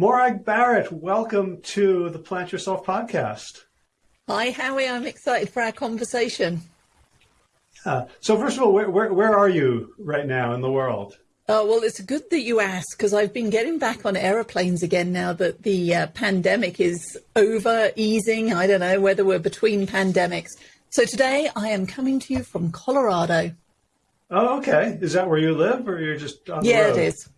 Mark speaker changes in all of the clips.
Speaker 1: Morag Barrett, welcome to the Plant Yourself podcast.
Speaker 2: Hi, Howie. I'm excited for our conversation.
Speaker 1: Uh, so, first of all, where, where, where are you right now in the world?
Speaker 2: Oh, well, it's good that you asked because I've been getting back on aeroplanes again now that the uh, pandemic is over, easing. I don't know whether we're between pandemics. So, today I am coming to you from Colorado.
Speaker 1: Oh, okay. Is that where you live or you're just on
Speaker 2: yeah,
Speaker 1: the road?
Speaker 2: it is.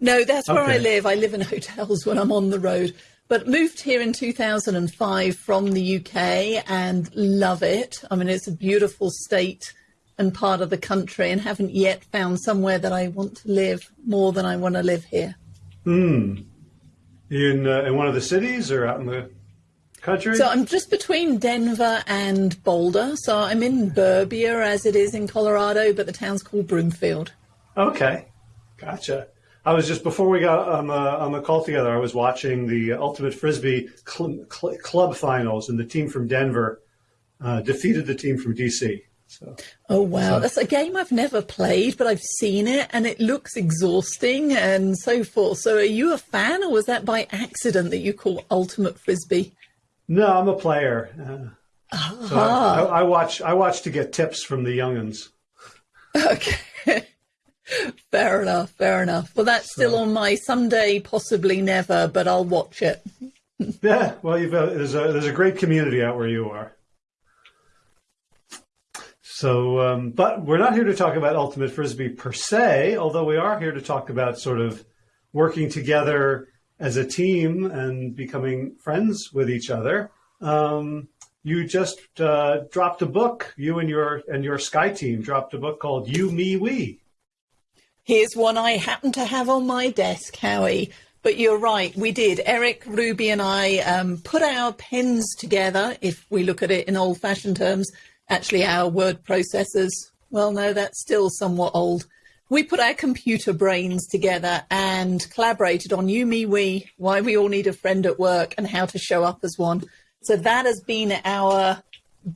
Speaker 2: No, that's where
Speaker 1: Okay.
Speaker 2: I live. I live in hotels when I'm on the road. But moved here in 2005 from the UK and love it. I mean, it's a beautiful state and part of the country, and haven't yet found somewhere that I want to live more than I want to live here.
Speaker 1: Hmm, In, uh, in one of the cities or out in the country?
Speaker 2: So I'm just between Denver and Boulder. So I'm in Burbia, as it is in Colorado, but the town's called Broomfield.
Speaker 1: Okay, gotcha. I was just before we got on the on the call together. I was watching the Ultimate Frisbee cl- cl- club finals, and the team from Denver uh, defeated the team from DC. So
Speaker 2: Oh wow, that's a game I've never played, but I've seen it and it looks exhausting and so forth. So are you a fan or was that by accident that you call Ultimate Frisbee?
Speaker 1: no, I'm a player. Uh, so I, I, I watch I watch to get tips from the youngins.
Speaker 2: Okay. Fair enough, fair enough. Well that's still on my someday possibly never, but I'll watch it.
Speaker 1: Yeah, well, you've uh, there's a there's a great community out where you are. So, um, but we're not here to talk about ultimate frisbee per se, although we are here to talk about sort of working together as a team and becoming friends with each other. Um, you just uh, dropped a book. You and your and your Skye team dropped a book called "You, Me, We."
Speaker 2: Here's one I happen to have on my desk, Howie. But you're right, we did. Eric, Ruby, and I um, put our pens together, if we look at it in old fashioned terms. Actually, our word processors, well, no, that's still somewhat old. We put our computer brains together and collaborated on You, Me, We, why we all need a friend at work, and how to show up as one. So that has been our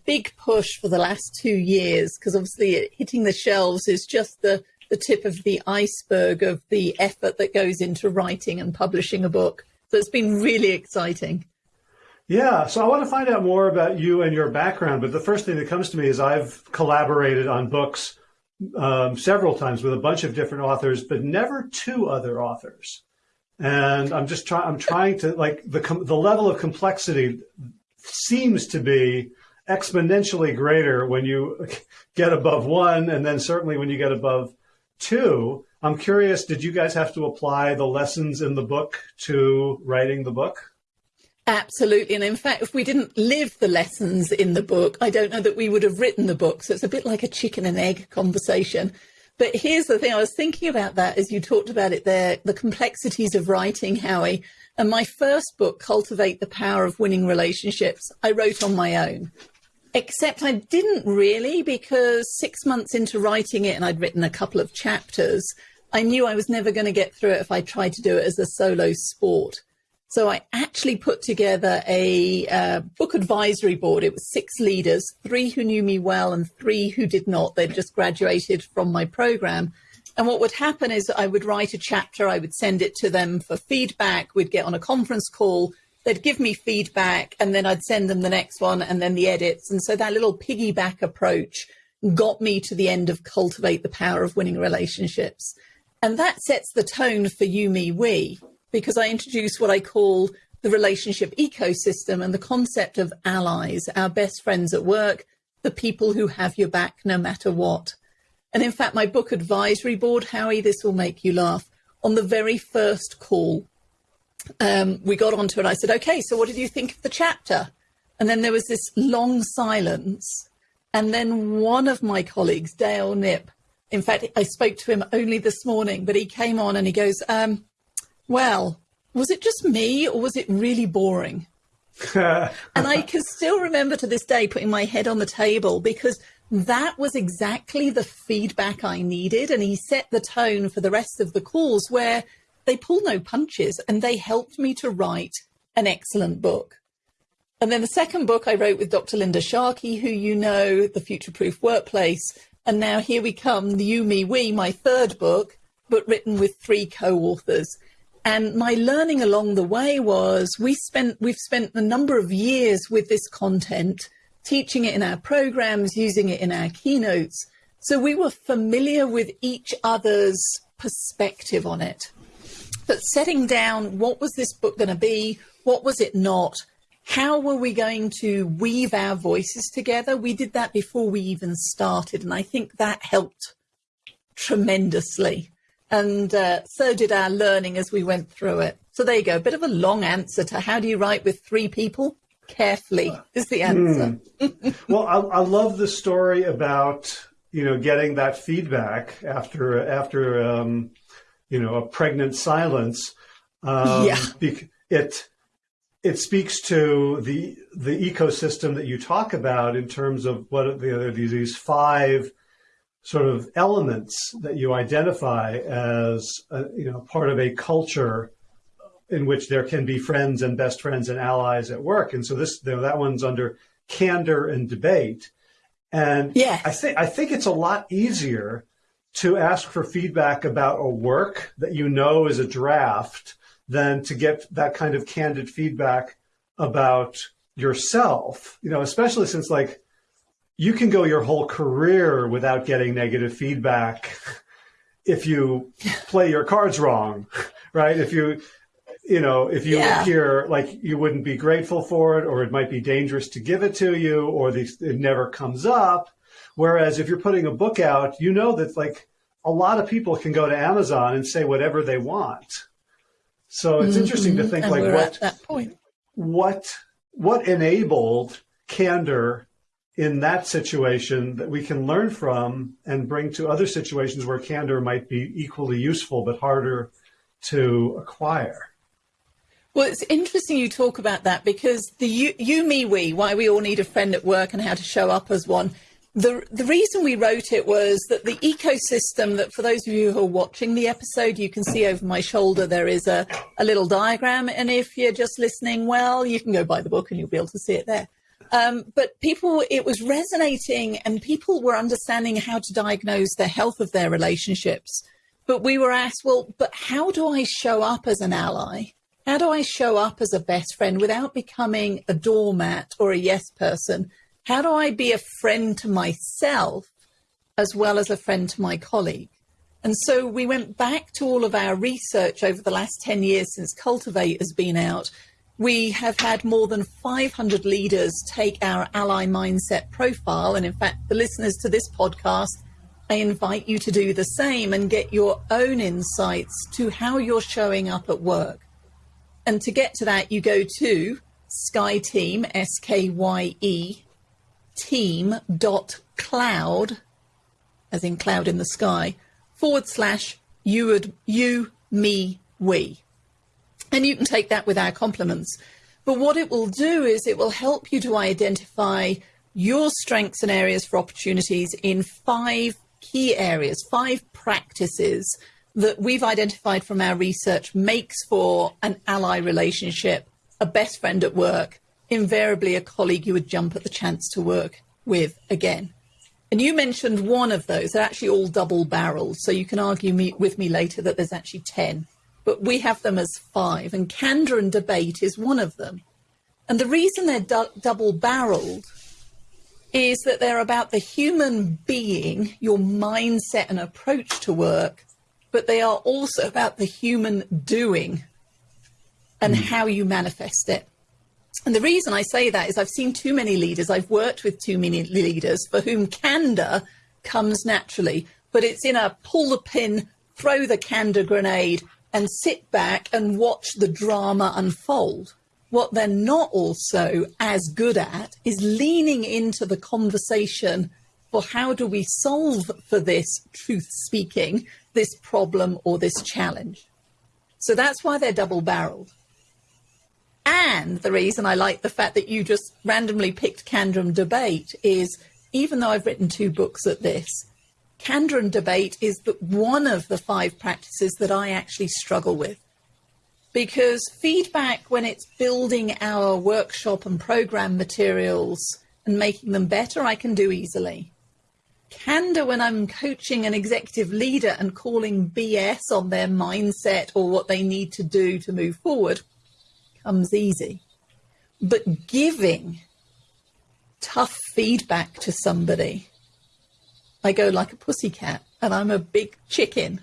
Speaker 2: big push for the last two years because obviously hitting the shelves is just the, the tip of the iceberg of the effort that goes into writing and publishing a book. So it's been really exciting.
Speaker 1: Yeah, so I want to find out more about you and your background. But the first thing that comes to me is I've collaborated on books um, several times with a bunch of different authors, but never two other authors. And I'm just trying. I'm trying to like the the level of complexity seems to be exponentially greater when you get above one, and then certainly when you get above two. I'm curious. Did you guys have to apply the lessons in the book to writing the book?
Speaker 2: Absolutely. And in fact, if we didn't live the lessons in the book, I don't know that we would have written the book. So it's a bit like a chicken and egg conversation. But here's the thing I was thinking about that as you talked about it there the complexities of writing, Howie. And my first book, Cultivate the Power of Winning Relationships, I wrote on my own. Except I didn't really because six months into writing it, and I'd written a couple of chapters, I knew I was never going to get through it if I tried to do it as a solo sport. So I actually put together a uh, book advisory board. It was six leaders, three who knew me well and three who did not. They'd just graduated from my program. And what would happen is I would write a chapter, I would send it to them for feedback. We'd get on a conference call, they'd give me feedback, and then I'd send them the next one and then the edits. And so that little piggyback approach got me to the end of Cultivate the Power of Winning Relationships. And that sets the tone for you, me, we, because I introduce what I call the relationship ecosystem and the concept of allies, our best friends at work, the people who have your back no matter what. And in fact, my book advisory board, Howie, this will make you laugh. On the very first call, um, we got onto it. I said, okay, so what did you think of the chapter? And then there was this long silence. And then one of my colleagues, Dale Nip, in fact, I spoke to him only this morning, but he came on and he goes, um, well, was it just me or was it really boring? and I can still remember to this day putting my head on the table because that was exactly the feedback I needed. And he set the tone for the rest of the calls where they pull no punches and they helped me to write an excellent book. And then the second book I wrote with Dr. Linda Sharkey, who you know, The Future Proof Workplace. And now here we come, the You, Me, We, my third book, but written with three co authors. And my learning along the way was we spent, we've spent a number of years with this content, teaching it in our programs, using it in our keynotes. So we were familiar with each other's perspective on it. But setting down what was this book going to be? What was it not? How were we going to weave our voices together? We did that before we even started. And I think that helped tremendously. And uh, so did our learning as we went through it. So there you go. A bit of a long answer to how do you write with three people? Carefully is the answer.
Speaker 1: Mm. well, I, I, love the story about you know getting that feedback after after um, you know a pregnant silence. Um, yeah. It it speaks to the the ecosystem that you talk about in terms of what the, these five sort of elements that you identify as a, you know part of a culture in which there can be friends and best friends and allies at work. And so this you know, that one's under candor and debate. And
Speaker 2: yeah,
Speaker 1: I think I think it's a lot easier to ask for feedback about a work that you know is a draft than to get that kind of candid feedback about yourself. You know, especially since like you can go your whole career without getting negative feedback if you play your cards wrong, right? If you, you know, if you yeah. appear like you wouldn't be grateful for it, or it might be dangerous to give it to you, or the, it never comes up. Whereas if you're putting a book out, you know that like a lot of people can go to Amazon and say whatever they want. So it's mm-hmm. interesting to think
Speaker 2: and
Speaker 1: like
Speaker 2: what,
Speaker 1: what, what enabled candor in that situation that we can learn from and bring to other situations where candor might be equally useful but harder to acquire.
Speaker 2: Well, it's interesting you talk about that because the you, you, me, we, why we all need a friend at work and how to show up as one. The, the reason we wrote it was that the ecosystem that for those of you who are watching the episode, you can see over my shoulder, there is a, a little diagram. And if you're just listening, well, you can go buy the book and you'll be able to see it there. Um, but people, it was resonating and people were understanding how to diagnose the health of their relationships. But we were asked, well, but how do I show up as an ally? How do I show up as a best friend without becoming a doormat or a yes person? How do I be a friend to myself as well as a friend to my colleague? And so we went back to all of our research over the last 10 years since Cultivate has been out we have had more than 500 leaders take our ally mindset profile. And in fact, the listeners to this podcast, I invite you to do the same and get your own insights to how you're showing up at work. And to get to that, you go to Skye Team, S K Y E, team dot cloud, as in cloud in the sky, forward slash you, would, you, me, we. And you can take that with our compliments. But what it will do is it will help you to identify your strengths and areas for opportunities in five key areas, five practices that we've identified from our research makes for an ally relationship, a best friend at work, invariably a colleague you would jump at the chance to work with again. And you mentioned one of those. They're actually all double barreled. So you can argue me, with me later that there's actually 10 but we have them as five, and candor and debate is one of them. And the reason they're du- double barreled is that they're about the human being, your mindset and approach to work, but they are also about the human doing and mm. how you manifest it. And the reason I say that is I've seen too many leaders, I've worked with too many leaders for whom candor comes naturally, but it's in a pull the pin, throw the candor grenade, and sit back and watch the drama unfold. What they're not also as good at is leaning into the conversation for how do we solve for this truth speaking, this problem or this challenge. So that's why they're double barreled. And the reason I like the fact that you just randomly picked Candor Debate is even though I've written two books at this, candor and debate is the, one of the five practices that I actually struggle with. Because feedback, when it's building our workshop and program materials and making them better, I can do easily. candor when I'm coaching an executive leader and calling BS on their mindset or what they need to do to move forward comes easy. But giving tough feedback to somebody, I go like a pussycat and I'm a big chicken.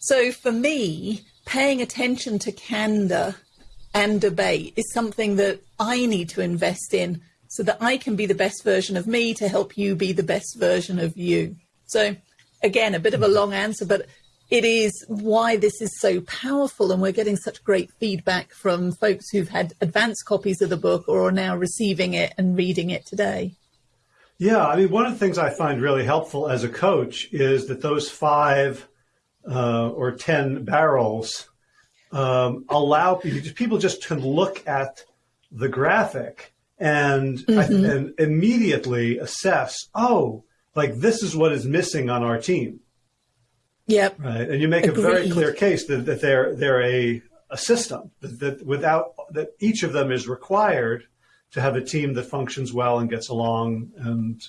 Speaker 2: So for me, paying attention to candor and debate is something that I need to invest in so that I can be the best version of me to help you be the best version of you. So, again, a bit of a long answer, but it is why this is so powerful. And we're getting such great feedback from folks who've had advanced copies of the book or are now receiving it and reading it today.
Speaker 1: Yeah, I mean, one of the things I find really helpful as a coach is that those five uh, or 10 barrels um, allow people just to look at the graphic and mm-hmm. and immediately assess, oh, like this is what is missing on our team.
Speaker 2: Yep.
Speaker 1: Right. And you make Agreed. a very clear case that, that they're they're a, a system that, that without that each of them is required to have a team that functions well and gets along and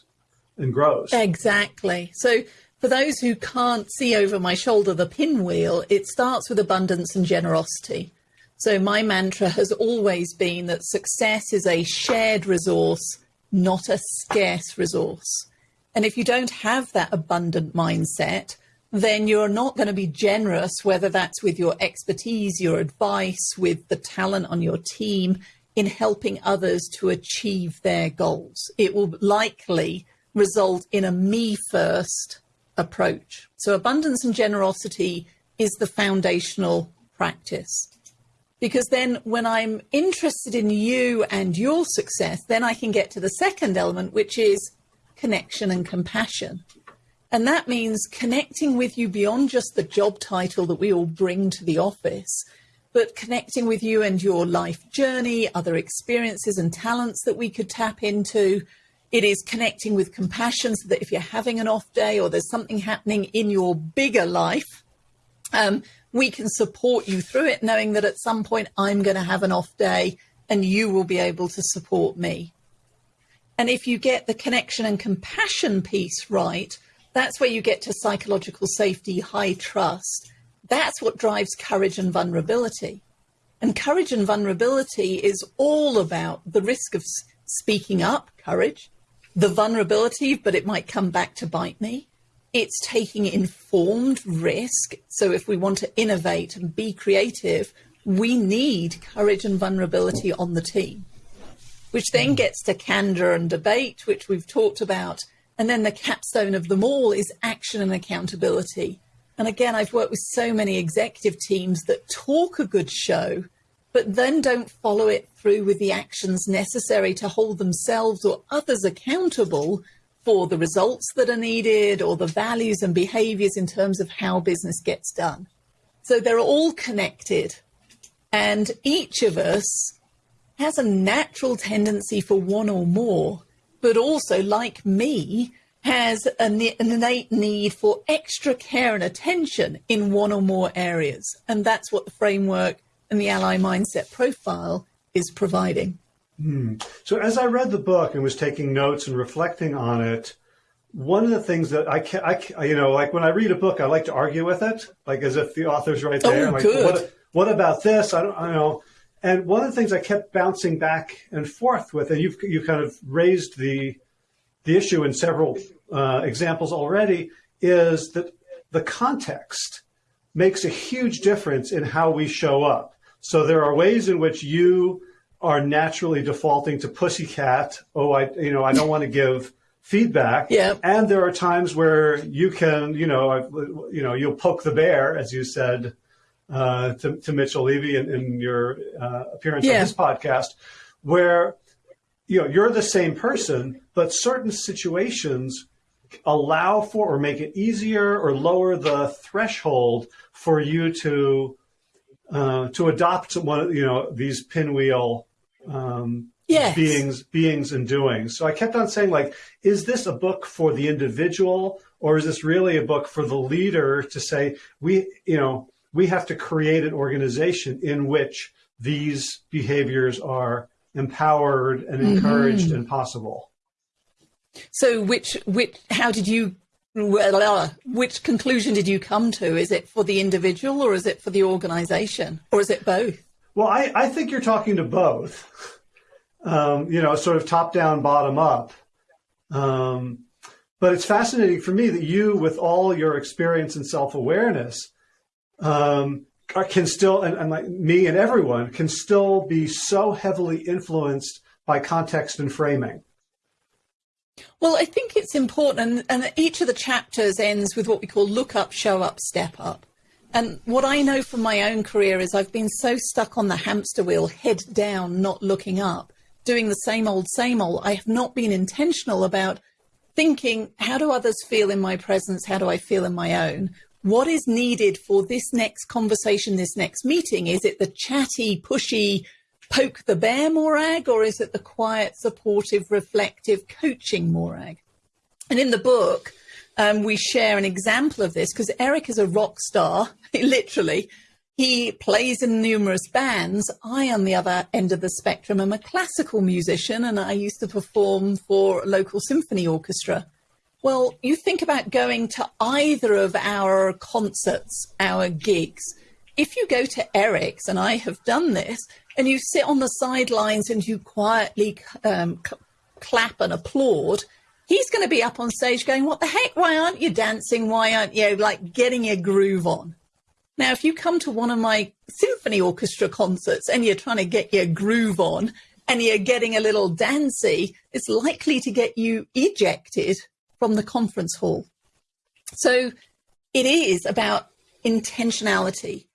Speaker 1: and grows.
Speaker 2: Exactly. So for those who can't see over my shoulder the pinwheel, it starts with abundance and generosity. So my mantra has always been that success is a shared resource, not a scarce resource. And if you don't have that abundant mindset, then you're not going to be generous, whether that's with your expertise, your advice, with the talent on your team in helping others to achieve their goals. It will likely result in a me first approach. So abundance and generosity is the foundational practice because then when I'm interested in you and your success, then I can get to the second element, which is connection and compassion. And that means connecting with you beyond just the job title that we all bring to the office, but connecting with you and your life journey, other experiences and talents that we could tap into. It is connecting with compassion so that if you're having an off day or there's something happening in your bigger life, um, we can support you through it, knowing that at some point I'm going to have an off day and you will be able to support me. And if you get the connection and compassion piece right, that's where you get to psychological safety, high trust. That's what drives courage and vulnerability. And courage and vulnerability is all about the risk of speaking up, courage, the vulnerability, but it might come back to bite me, it's taking informed risk. So if we want to innovate and be creative, we need courage and vulnerability on the team, which then hmm. gets to candor and debate, which we've talked about. And then the capstone of them all is action and accountability. And again, I've worked with so many executive teams that talk a good show, but then don't follow it through with the actions necessary to hold themselves or others accountable for the results that are needed or the values and behaviors in terms of how business gets done. So they're all connected. And each of us has a natural tendency for one or more, but also, like me, has an, innate need for extra care and attention in one or more areas. And that's what the framework and the ally mindset profile is providing.
Speaker 1: Hmm. So as I read the book and was taking notes and reflecting on it, one of the things that I, can, I, you know, like when I read a book, I like to argue with it, like as if the author's right there.
Speaker 2: Oh,
Speaker 1: like,
Speaker 2: good.
Speaker 1: What, what about this? I don't, I don't know. And one of the things I kept bouncing back and forth with, and you've you kind of raised the the issue in several uh, examples already, is that the context makes a huge difference in how we show up. So there are ways in which you are naturally defaulting to pussycat. Oh, I, you know, I don't want to give feedback.
Speaker 2: Yeah.
Speaker 1: And there are times where you can, you know, you know, you'll poke the bear, as you said uh, to, to Mitchell Levy in, in your uh, appearance yeah. on this podcast, where you know you're the same person, but certain situations allow for or make it easier or lower the threshold for you to uh, to adopt one, you know, these pinwheel um,
Speaker 2: yes.
Speaker 1: beings, beings and doings. So I kept on saying, like, is this a book for the individual, or is this really a book for the leader to say, we, you know, we have to create an organization in which these behaviors are empowered and encouraged mm-hmm. and possible.
Speaker 2: So, which, which, how did you well, which conclusion did you come to? Is it for the individual or is it for the organization or is it both?
Speaker 1: Well, I, I think you're talking to both, um, you know, sort of top down, bottom up. Um, but it's fascinating for me that you, with all your experience and self awareness, um, can still, and, and like me and everyone, can still be so heavily influenced by context and framing.
Speaker 2: Well, I think it's important, and, and each of the chapters ends with what we call look up, show up, step up. And what I know from my own career is I've been so stuck on the hamster wheel, head down, not looking up, doing the same old, same old. I have not been intentional about thinking, how do others feel in my presence? How do I feel in my own? What is needed for this next conversation, this next meeting? Is it the chatty, pushy, poke the bear morag, or is it the quiet, supportive, reflective, coaching morag? And in the book, um, we share an example of this because Eric is a rock star, literally. He plays in numerous bands. I, on the other end of the spectrum, am a classical musician and I used to perform for a local symphony orchestra. Well, you think about going to either of our concerts, our gigs. If you go to Eric's, and I have done this, and you sit on the sidelines and you quietly um, clap and applaud, he's going to be up on stage going, What the heck? Why aren't you dancing? Why aren't you like getting your groove on? Now, if you come to one of my symphony orchestra concerts and you're trying to get your groove on and you're getting a little dancey, it's likely to get you ejected from the conference hall. So it is about intentionality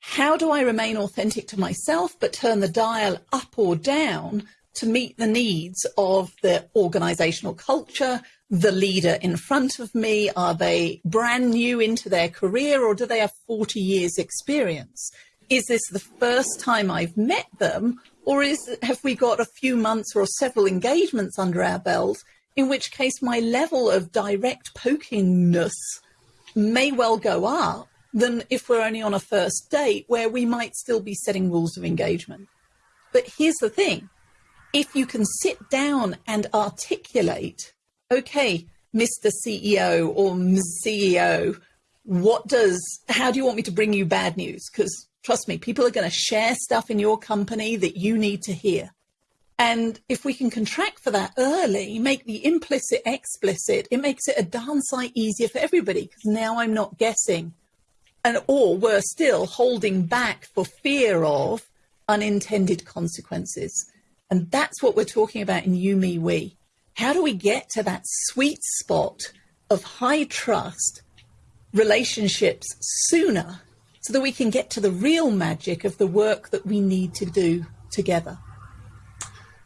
Speaker 2: how do I remain authentic to myself, but turn the dial up or down to meet the needs of the organizational culture, the leader in front of me? Are they brand new into their career or do they have 40 years experience? Is this the first time I've met them or is have we got a few months or several engagements under our belt? In which case my level of direct pokingness may well go up than if we're only on a first date where we might still be setting rules of engagement. But here's the thing if you can sit down and articulate, okay, Mr. CEO or Ms. CEO, what does, how do you want me to bring you bad news? Because trust me, people are going to share stuff in your company that you need to hear. And if we can contract for that early, make the implicit explicit, it makes it a darn sight easier for everybody because now I'm not guessing and or we're still holding back for fear of unintended consequences. And that's what we're talking about in You, Me, We. How do we get to that sweet spot of high trust relationships sooner so that we can get to the real magic of the work that we need to do together?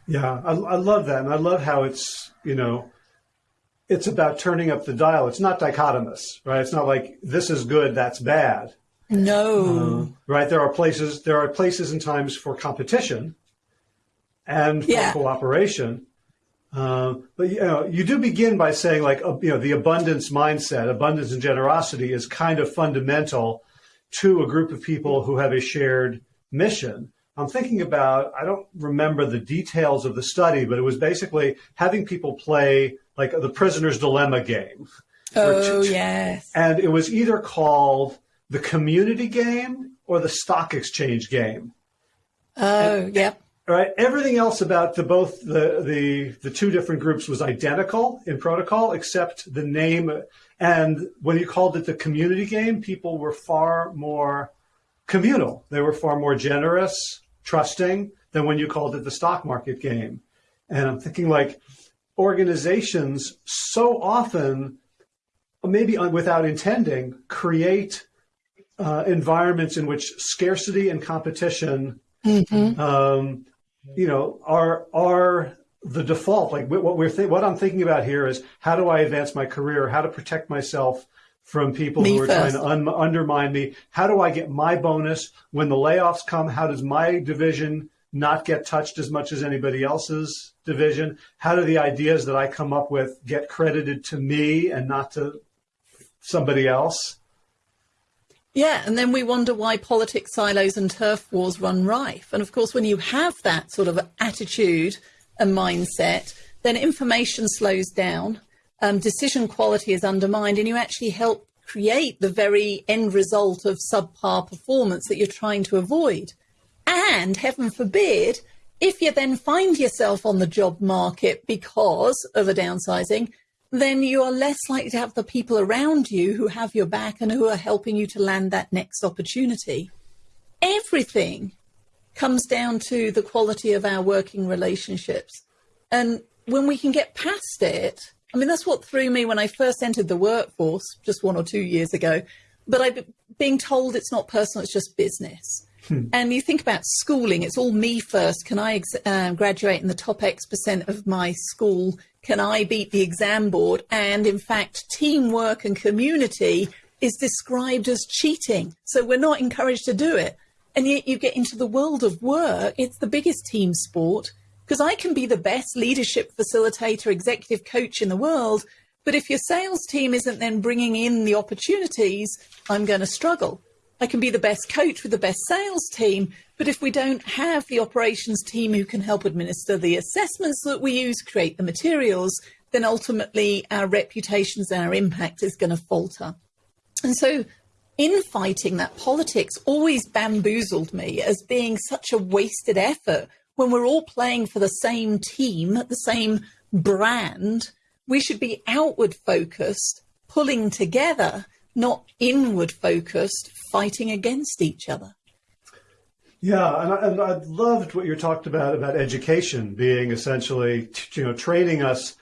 Speaker 1: Yeah, I, I love that. And I love how it's, you know, it's about turning up the dial. It's not dichotomous, right? It's not like this is good, that's bad.
Speaker 2: No.
Speaker 1: Uh, right? There are places there are places and times for competition and for yeah. cooperation. Uh, but you know, you do begin by saying like uh, you know the abundance mindset, abundance and generosity is kind of fundamental to a group of people who have a shared mission. I'm thinking about I don't remember the details of the study, but it was basically having people play like the prisoner's dilemma game.
Speaker 2: Oh, yes.
Speaker 1: And it was either called the community game or the stock exchange game.
Speaker 2: Oh, and, yep.
Speaker 1: Right. Everything else about the both the, the the two different groups was identical in protocol, except the name. And when you called it the community game, people were far more communal. They were far more generous, trusting than when you called it the stock market game. And I'm thinking like organizations so often, maybe without intending, create uh, environments in which scarcity and competition, mm-hmm. um, you know, are are the default. Like what we're what I'm thinking about here is how do I advance my career? How to protect myself from people me who are first. trying to un- undermine me? How do I get my bonus when the layoffs come? How does my division not get touched as much as anybody else's division? How do the ideas that I come up with get credited to me and not to somebody else?
Speaker 2: Yeah, and then we wonder why politics silos and turf wars run rife. And of course, when you have that sort of attitude and mindset, then information slows down. Um, decision quality is undermined and you actually help create the very end result of subpar performance that you're trying to avoid. And heaven forbid, if you then find yourself on the job market because of a downsizing, then you are less likely to have the people around you who have your back and who are helping you to land that next opportunity. Everything comes down to the quality of our working relationships. And when we can get past it, I mean, that's what threw me when I first entered the workforce just one or two years ago. But I being told it's not personal, it's just business. Hmm. And you think about schooling, it's all me first. Can I uh, graduate in the top X percent of my school? Can I beat the exam board? And in fact, teamwork and community is described as cheating. So we're not encouraged to do it. And yet you get into the world of work, it's the biggest team sport because I can be the best leadership facilitator, executive coach in the world. But if your sales team isn't then bringing in the opportunities, I'm going to struggle. I can be the best coach with the best sales team, but if we don't have the operations team who can help administer the assessments that we use, create the materials, then ultimately our reputations and our impact is going to falter. And so infighting that politics always bamboozled me as being such a wasted effort when we're all playing for the same team, the same brand. We should be outward focused, pulling together not inward focused, fighting against each other.
Speaker 1: Yeah, and I, and I loved what you talked about about education being essentially, you know, training us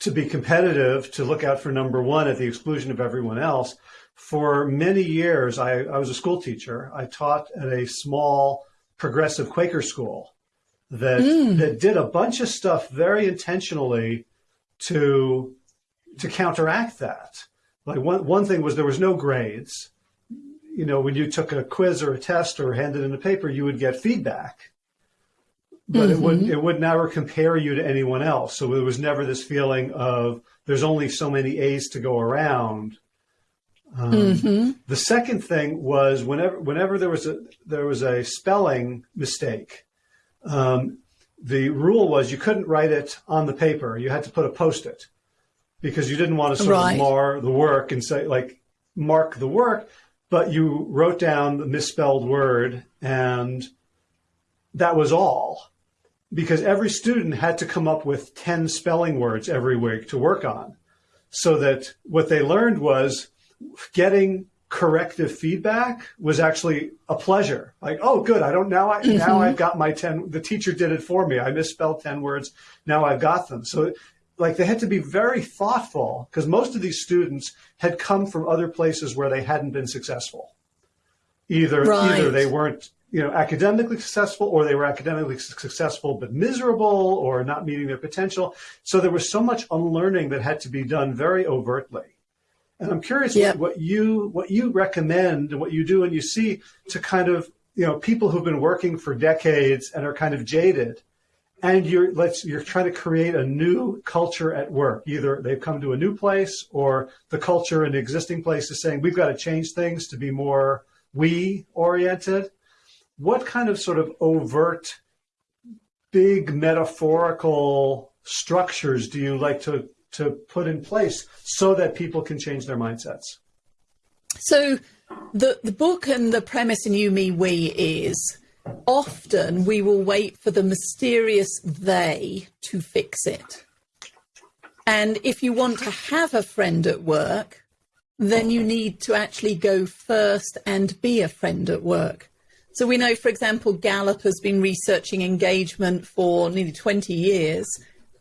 Speaker 1: to be competitive, to look out for number one at the exclusion of everyone else. For many years, I, I was a school teacher. I taught at a small progressive Quaker school that mm. that did a bunch of stuff very intentionally to to counteract that. Like one, one thing was there was no grades. You know, when you took a quiz or a test or handed in a paper, you would get feedback, but mm -hmm. it would mm-hmm. it would never compare you to anyone else. So there was never this feeling of there's only so many A's to go around. Um, mm -hmm. The second thing was whenever whenever there was a there was a spelling mistake, um, the rule was you couldn't write it on the paper. You had to put a post-it because you didn't want to sort right. of mar the work and say like mark the work, but you wrote down the misspelled word and that was all because every student had to come up with 10 spelling words every week to work on so that what they learned was getting corrective feedback was actually a pleasure. Like, oh, good. I don't now. I, mm -hmm. Now I've got my 10, the teacher did it for me. I misspelled 10 words. Now I've got them. So like they had to be very thoughtful because most of these students had come from other places where they hadn't been successful. Either right. either they weren't you know academically successful or they were academically successful but miserable or not meeting their potential. So there was so much unlearning that had to be done very overtly. And I'm curious what, what you what you recommend and what you do and you see to kind of you know people who've been working for decades and are kind of jaded and you're let's you're trying to create a new culture at work. Either they've come to a new place or the culture in the existing place is saying we've got to change things to be more we oriented. What kind of sort of overt, big metaphorical structures do you like to to put in place so that people can change their mindsets?
Speaker 2: So the the book and the premise in You Me We is often we will wait for the mysterious they to fix it. And if you want to have a friend at work, then you need to actually go first and be a friend at work. So we know, for example, Gallup has been researching engagement for nearly 20 years.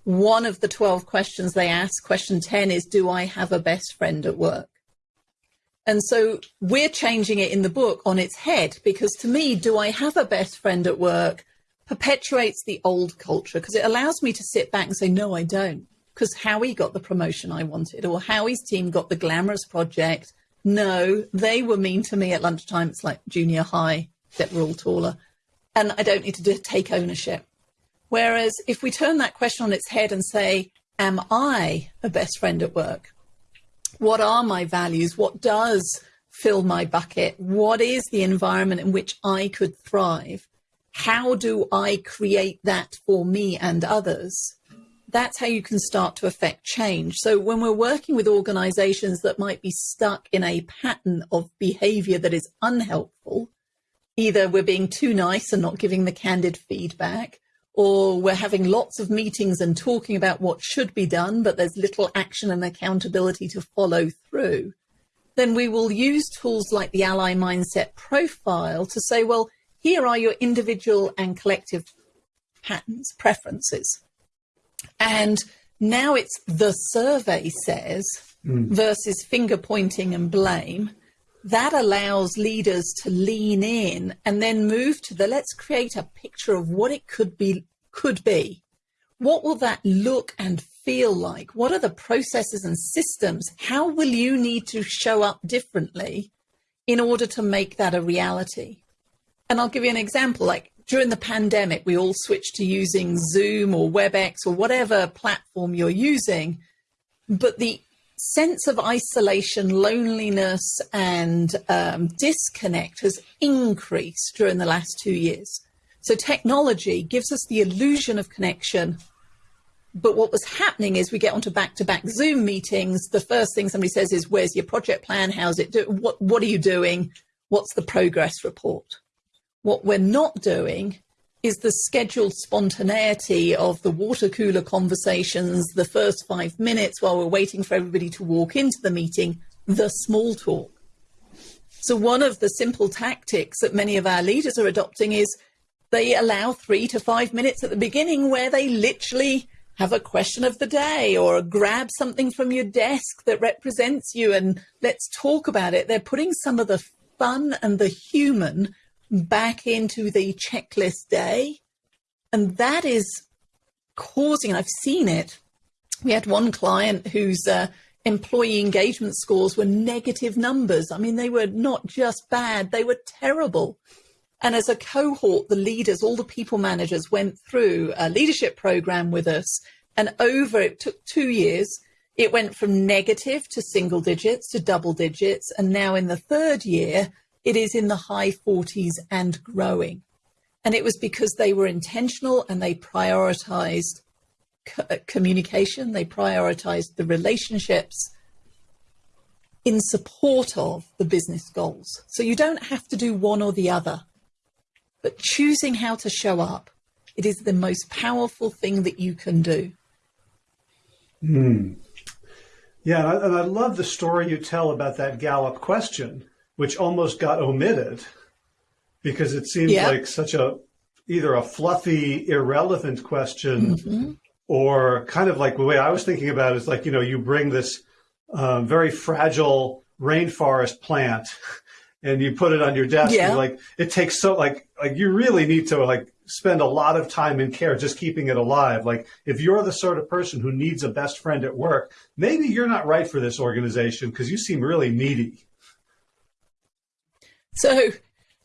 Speaker 2: One of the 12 questions they ask, question 10, is Do I have a best friend at work? And so we're changing it in the book on its head because to me, do I have a best friend at work perpetuates the old culture because it allows me to sit back and say, no, I don't. Because Howie got the promotion I wanted or Howie's team got the glamorous project. No, they were mean to me at lunchtime. It's like junior high, that we're all taller. And I don't need to take ownership. Whereas if we turn that question on its head and say, am I a best friend at work? what are my values? What does fill my bucket? What is the environment in which I could thrive? How do I create that for me and others? that's how you can start to affect change. So when we're working with organizations that might be stuck in a pattern of behavior that is unhelpful, either we're being too nice and not giving the candid feedback, or we're having lots of meetings and talking about what should be done, but there's little action and accountability to follow through, then we will use tools like the Ally Mindset Profile to say, well, here are your individual and collective patterns, preferences. And now it's the survey says mm. versus finger pointing and blame. That allows leaders to lean in and then move to the let's create a picture of what it could be could be. What will that look and feel like? What are the processes and systems? How will you need to show up differently in order to make that a reality? And I'll give you an example. Like during the pandemic, we all switched to using Zoom or WebEx or whatever platform you're using. But the sense of isolation, loneliness, and um, disconnect has increased during the last two years. So technology gives us the illusion of connection. But what was happening is we get onto back-to-back Zoom meetings. The first thing somebody says is, "Where's your project plan? How's it do? What What are you doing? What's the progress report?" What we're not doing is the scheduled spontaneity of the water cooler conversations, the first five minutes while we're waiting for everybody to walk into the meeting, the small talk. So, one of the simple tactics that many of our leaders are adopting is they allow three to five minutes at the beginning where they literally have a question of the day or grab something from your desk that represents you and let's talk about it. They're putting some of the fun and the human back into the checklist day. And that is causing, I've seen it. We had one client whose uh, employee engagement scores were negative numbers. I mean, they were not just bad, they were terrible. And as a cohort, the leaders, all the people managers went through a leadership program with us. And over, it took two years. It went from negative to single digits to double digits. And now in the third year, it is in the high 40s and growing. And it was because they were intentional and they prioritized co- communication, they prioritized the relationships in support of the business goals. So you don't have to do one or the other, but choosing how to show up, it is the most powerful thing that you can do.
Speaker 1: Hmm. Yeah, and I love the story you tell about that Gallup question which almost got omitted because it seems yeah. like such a either a fluffy, irrelevant question mm-hmm. or kind of like the way I was thinking about it is like, you know, you bring this um, very fragile rainforest plant and you put it on your desk yeah. like it takes so like like you really need to like spend a lot of time and care just keeping it alive like if you're the sort of person who needs a best friend at work maybe you're not right for this organization because you seem really needy
Speaker 2: so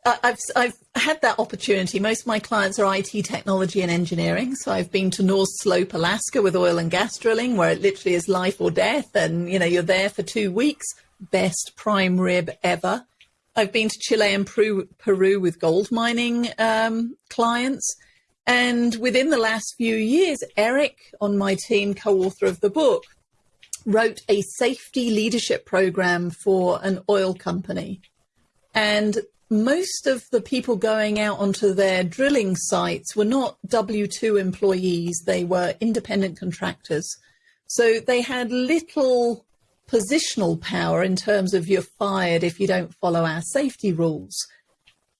Speaker 2: uh, I've, I've had that opportunity. Most of my clients are IT technology and engineering. So I've been to North Slope, Alaska with oil and gas drilling, where it literally is life or death. And, you know, you're there for two weeks. Best prime rib ever. I've been to Chile and Peru, Peru with gold mining um, clients. And within the last few years, Eric on my team, co author of the book, wrote a safety leadership program for an oil company and most of the people going out onto their drilling sites were not W 2 employees, they were independent contractors. So they had little positional power in terms of you're fired if you don't follow our safety rules.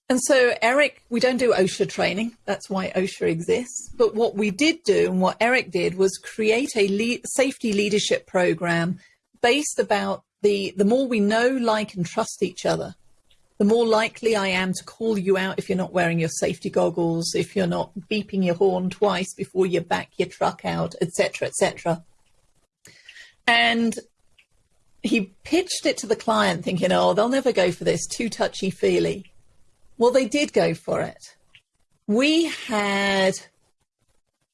Speaker 2: And so, Eric, we don't do OSHA training. That's why OSHA exists. But what we did do and what Eric did was create a le- safety leadership program based about the, the more we know, like, and trust each other, the more likely I am to call you out if you're not wearing your safety goggles, if you're not beeping your horn twice before you back your truck out, etc., etc. And he pitched it to the client thinking, oh, they'll never go for this, too touchy feely. Well, they did go for it. We had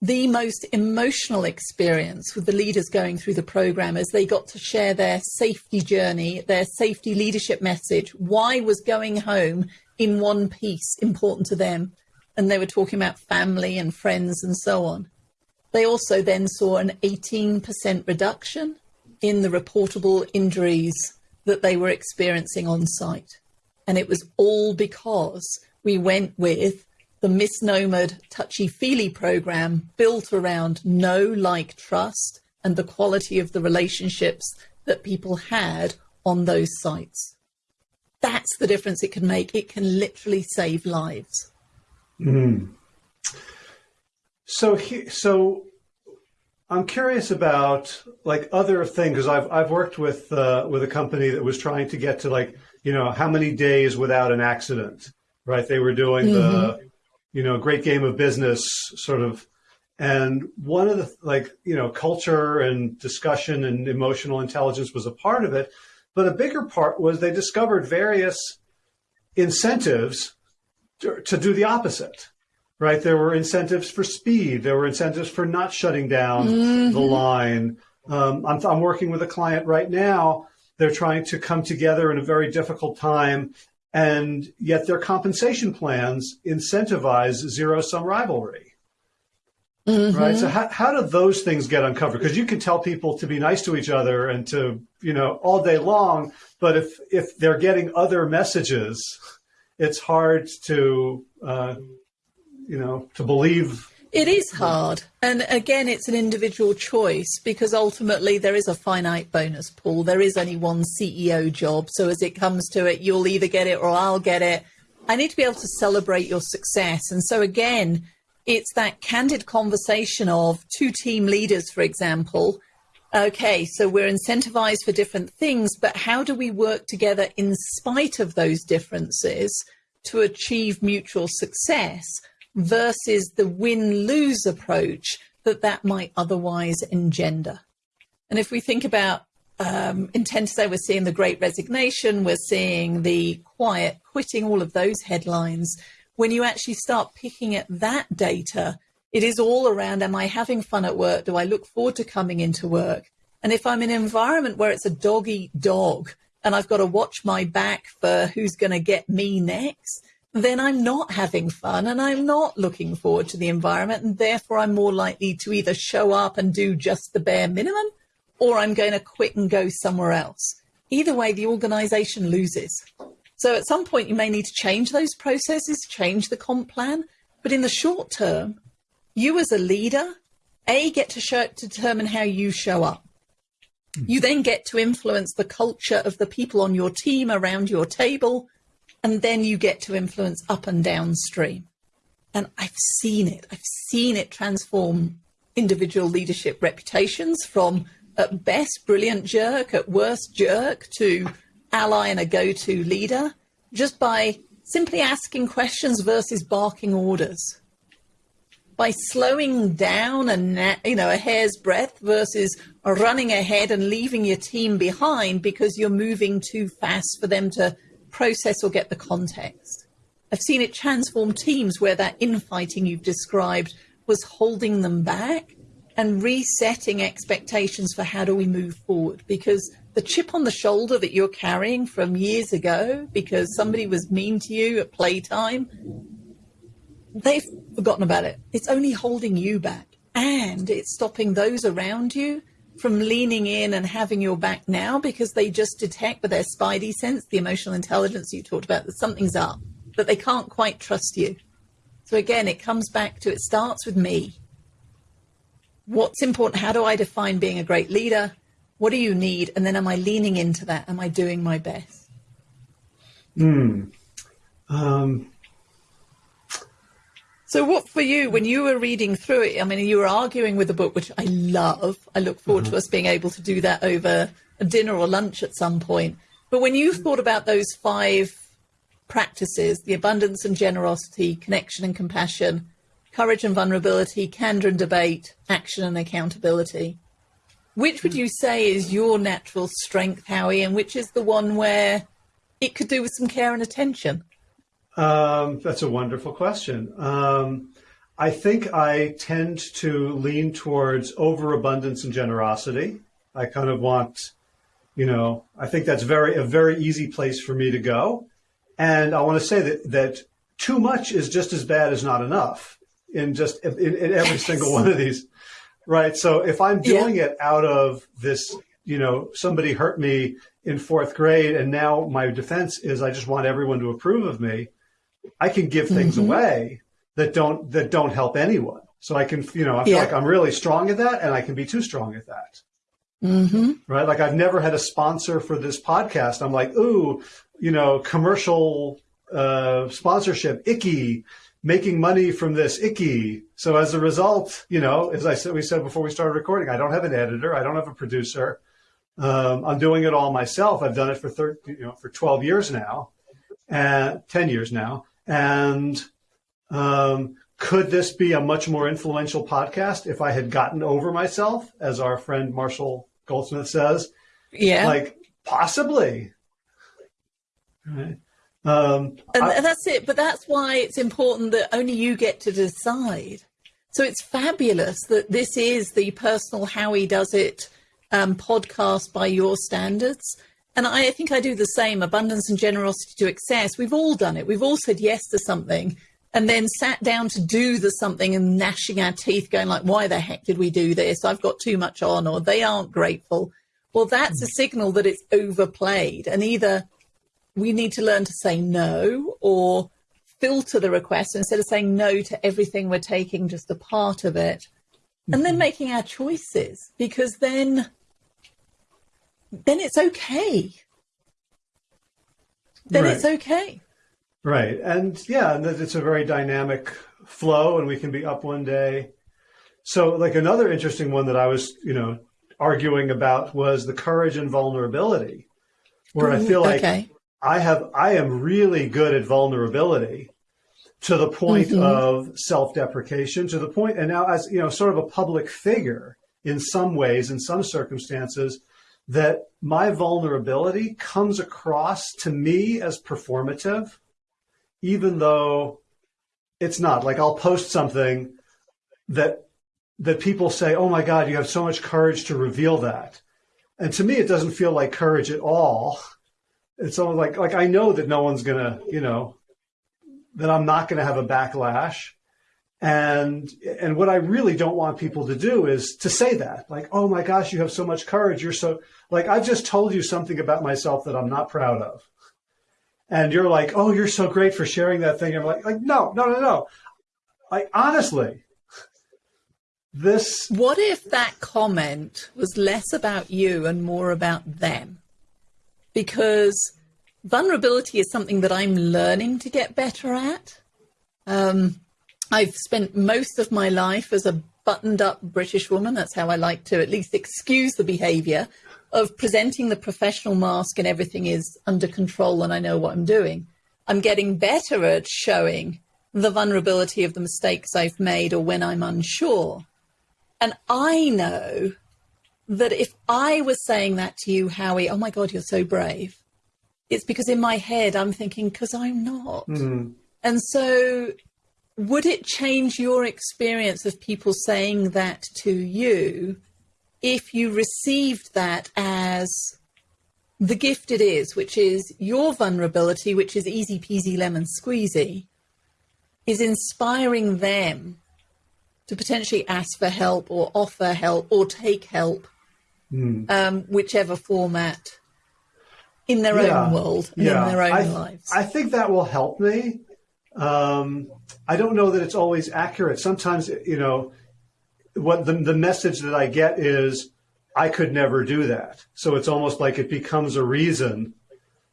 Speaker 2: the most emotional experience with the leaders going through the program as they got to share their safety journey, their safety leadership message. Why was going home in one piece important to them? And they were talking about family and friends and so on. They also then saw an 18% reduction in the reportable injuries that they were experiencing on site. And it was all because we went with the misnomered touchy feely program built around know like, trust and the quality of the relationships that people had on those sites. That's the difference it can make. It can literally save lives.
Speaker 1: Mm. So, he, so I'm curious about like other things because I've I've worked with uh, with a company that was trying to get to like you know how many days without an accident, right? They were doing mm -hmm. the mm-hmm. You know great game of business sort of, and one of the like you know culture and discussion and emotional intelligence was a part of it, but a bigger part was they discovered various incentives to, to do the opposite right? There were incentives for speed. There were incentives for not shutting down mm-hmm. the line. Um, I'm, I'm working with a client right now. They're trying to come together in a very difficult time, and yet their compensation plans incentivize zero sum rivalry. Mm-hmm. Right. So how, how do those things get uncovered? Because you can tell people to be nice to each other and to, you know, all day long. But if, if they're getting other messages, it's hard to, uh, you know, to believe.
Speaker 2: It is hard. And again, it's an individual choice because ultimately there is a finite bonus pool. There is only one CEO job. So as it comes to it, you'll either get it or I'll get it. I need to be able to celebrate your success. And so again, it's that candid conversation of two team leaders, for example. Okay, so we're incentivized for different things, but how do we work together in spite of those differences to achieve mutual success? Versus the win-lose approach that that might otherwise engender. And if we think about um, intend to say we're seeing the great resignation, we're seeing the quiet quitting, all of those headlines. When you actually start picking at that data, it is all around am I having fun at work? Do I look forward to coming into work? And if I'm in an environment where it's a dog eat dog and I've got to watch my back for who's going to get me next, then I'm not having fun and I'm not looking forward to the environment. And therefore, I'm more likely to either show up and do just the bare minimum or I'm going to quit and go somewhere else. Either way, the organization loses. So at some point, you may need to change those processes, change the comp plan. But in the short term, you as a leader, A, get to, show, to determine how you show up. You then get to influence the culture of the people on your team around your table and then you get to influence up and downstream. And I've seen it. I've seen it transform individual leadership reputations from at best brilliant jerk, at worst jerk, to ally and a go-to leader, just by simply asking questions versus barking orders. By slowing down a you know a hair's breadth versus running ahead and leaving your team behind because you're moving too fast for them to process or get the context. I've seen it transform teams where that infighting you've described was holding them back and resetting expectations for how do we move forward because the chip on the shoulder that you're carrying from years ago because somebody was mean to you at playtime they've forgotten about it it's only holding you back and it's stopping those around you from leaning in and having your back now because they just detect with their spidey sense, the emotional intelligence you talked about, that something's up, that they can't quite trust you. So again, it comes back to it starts with me. What's important? How do I define being a great leader? What do you need? And then am I leaning into that? Am I doing my best?
Speaker 1: Hmm. Um,
Speaker 2: so, what for you, when you were reading through it, I mean, you were arguing with the book, which I love. I look forward mm-hmm. to us being able to do that over a dinner or lunch at some point. But when you thought about those five practices the abundance and generosity, connection and compassion, courage and vulnerability, candor and debate, action and accountability which would you say is your natural strength, Howie, and which is the one where it could do with some care and attention?
Speaker 1: Um, that's a wonderful question. Um, I think I tend to lean towards overabundance and generosity. I kind of want, you know, I think that's very a very easy place for me to go. And I want to say that that too much is just as bad as not enough in just in, in every single one of these. right? So if I'm doing yeah. it out of this, you know, somebody hurt me in fourth grade, and now my defense is I just want everyone to approve of me. I can give things mm-hmm. away that don't that don't help anyone. So I can, you know, I feel yeah. like I'm really strong at that, and I can be too strong at that.
Speaker 2: Mm-hmm.
Speaker 1: Right? Like I've never had a sponsor for this podcast. I'm like, ooh, you know, commercial uh, sponsorship, icky, making money from this, icky. So as a result, you know, as I said, we said before we started recording, I don't have an editor, I don't have a producer. Um, I'm doing it all myself. I've done it for 13, you know, for 12 years now, and 10 years now, and um, could this be a much more influential podcast if I had gotten over myself, as our friend Marshall Goldsmith says?
Speaker 2: Yeah.
Speaker 1: Like, possibly. Right. Um,
Speaker 2: and, I, that's it. But that's why it's important that only you get to decide. So it's fabulous that this is the personal Howie Does It um, podcast by your standards. And I think I do the same abundance and generosity to excess. We've all done it. We've all said yes to something and then sat down to do the something and gnashing our teeth going like why the heck did we do this i've got too much on or they aren't grateful well that's a signal that it's overplayed and either we need to learn to say no or filter the request instead of saying no to everything we're taking just a part of it and then mm-hmm. making our choices because then then it's okay then right. it's okay
Speaker 1: Right. And yeah, and it's a very dynamic flow and we can be up one day. So like another interesting one that I was, you know, arguing about was the courage and vulnerability where I feel like okay. I have, I am really good at vulnerability to the point mm-hmm. of self-deprecation to the point, and now as, you know, sort of a public figure in some ways, in some circumstances, that my vulnerability comes across to me as performative even though it's not. Like I'll post something that that people say, "Oh my God, you have so much courage to reveal that," and to me, it doesn't feel like courage at all. It's almost like like I know that no one's gonna, you know, that I'm not gonna have a backlash, and and what I really don't want people to do is to say that, like, "Oh my gosh, you have so much courage. You're so like I've just told you something about myself that I'm not proud of." and you're like, "Oh, you're so great for sharing that thing." I'm like, "Like, no, no, no, no." Like, honestly, this.
Speaker 2: What if that comment was less about you and more about them? Because vulnerability is something that I'm learning to get better at. Um, I've spent most of my life as a buttoned up British woman. That's how I like to at least excuse the behavior of presenting the professional mask and everything is under control and I know what I'm doing. I'm getting better at showing the vulnerability of the mistakes I've made or when I'm unsure. And I know that if I was saying that to you, Howie, oh my God, you're so brave, it's because in my head I'm thinking, because I'm not. Mm-hmm. And so, would it change your experience of people saying that to you if you received that as the gift it is, which is your vulnerability, which is easy peasy lemon squeezy, is inspiring them to potentially ask for help or offer help or take help, mm. um, whichever format, in their yeah. own world, yeah. in their own
Speaker 1: I
Speaker 2: lives.
Speaker 1: I think that will help me. Um, I don't know that it's always accurate. Sometimes, you know, what the, the message that I get is, I could never do that. So it's almost like it becomes a reason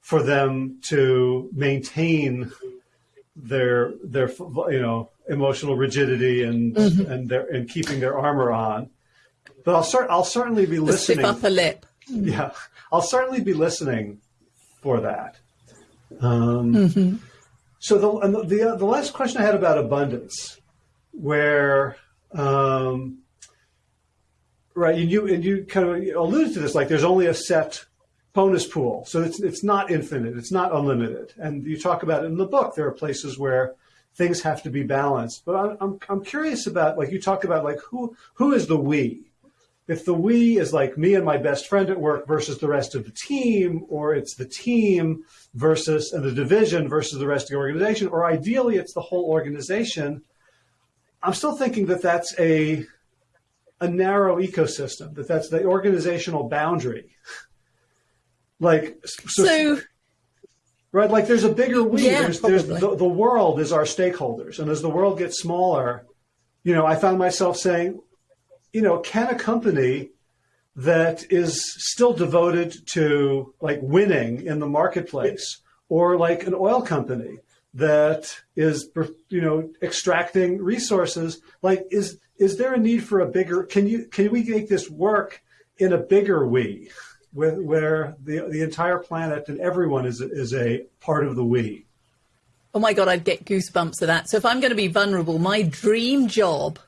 Speaker 1: for them to maintain their their you know emotional rigidity and mm-hmm. and their and keeping their armor on. But I'll start. I'll certainly be listening.
Speaker 2: Stiff upper lip.
Speaker 1: Yeah, I'll certainly be listening for that. Um, mm-hmm. So the the the, the last question I had about abundance, where um, right, and you and you kind of alluded to this, like there's only a set bonus pool, so it's it's not infinite, it's not unlimited, and you talk about it in the book. There are places where things have to be balanced, but I'm I'm, I'm curious about like you talk about like who who is the we. If the we is like me and my best friend at work versus the rest of the team, or it's the team versus and the division versus the rest of the organization, or ideally it's the whole organization, I'm still thinking that that's a a narrow ecosystem, that that's the organizational boundary. like,
Speaker 2: so, so
Speaker 1: right, like there's a bigger we. Yeah, there's, there's the, the world is our stakeholders. And as the world gets smaller, you know, I found myself saying, you know, can a company that is still devoted to like winning in the marketplace or like an oil company that is you know extracting resources like is is there a need for a bigger can you can we make this work in a bigger we with, where the the entire planet and everyone is is a part of the we?
Speaker 2: Oh my god i'd get goosebumps of that. So if i'm going to be vulnerable my dream job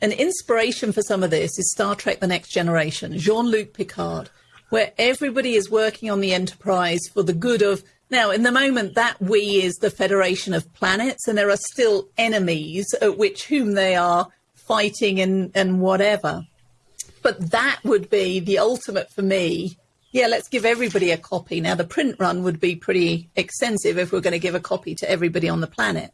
Speaker 2: an inspiration for some of this is star trek the next generation jean-luc picard where everybody is working on the enterprise for the good of now, in the moment, that we is the Federation of Planets, and there are still enemies at which whom they are fighting and, and whatever. But that would be the ultimate for me. Yeah, let's give everybody a copy. Now, the print run would be pretty extensive if we're going to give a copy to everybody on the planet.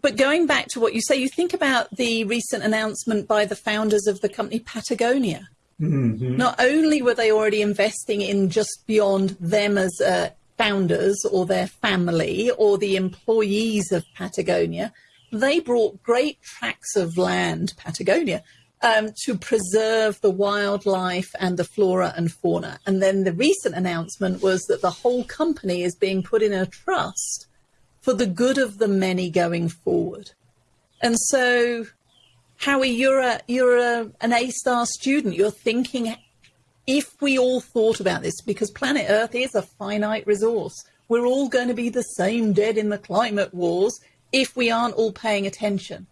Speaker 2: But going back to what you say, you think about the recent announcement by the founders of the company Patagonia. Mm-hmm. Not only were they already investing in just beyond them as a founders or their family or the employees of Patagonia, they brought great tracts of land, Patagonia, um, to preserve the wildlife and the flora and fauna. And then the recent announcement was that the whole company is being put in a trust for the good of the many going forward. And so, Howie, you're a you're a, an A star student. You're thinking if we all thought about this, because planet Earth is a finite resource, we're all going to be the same dead in the climate wars if we aren't all paying attention.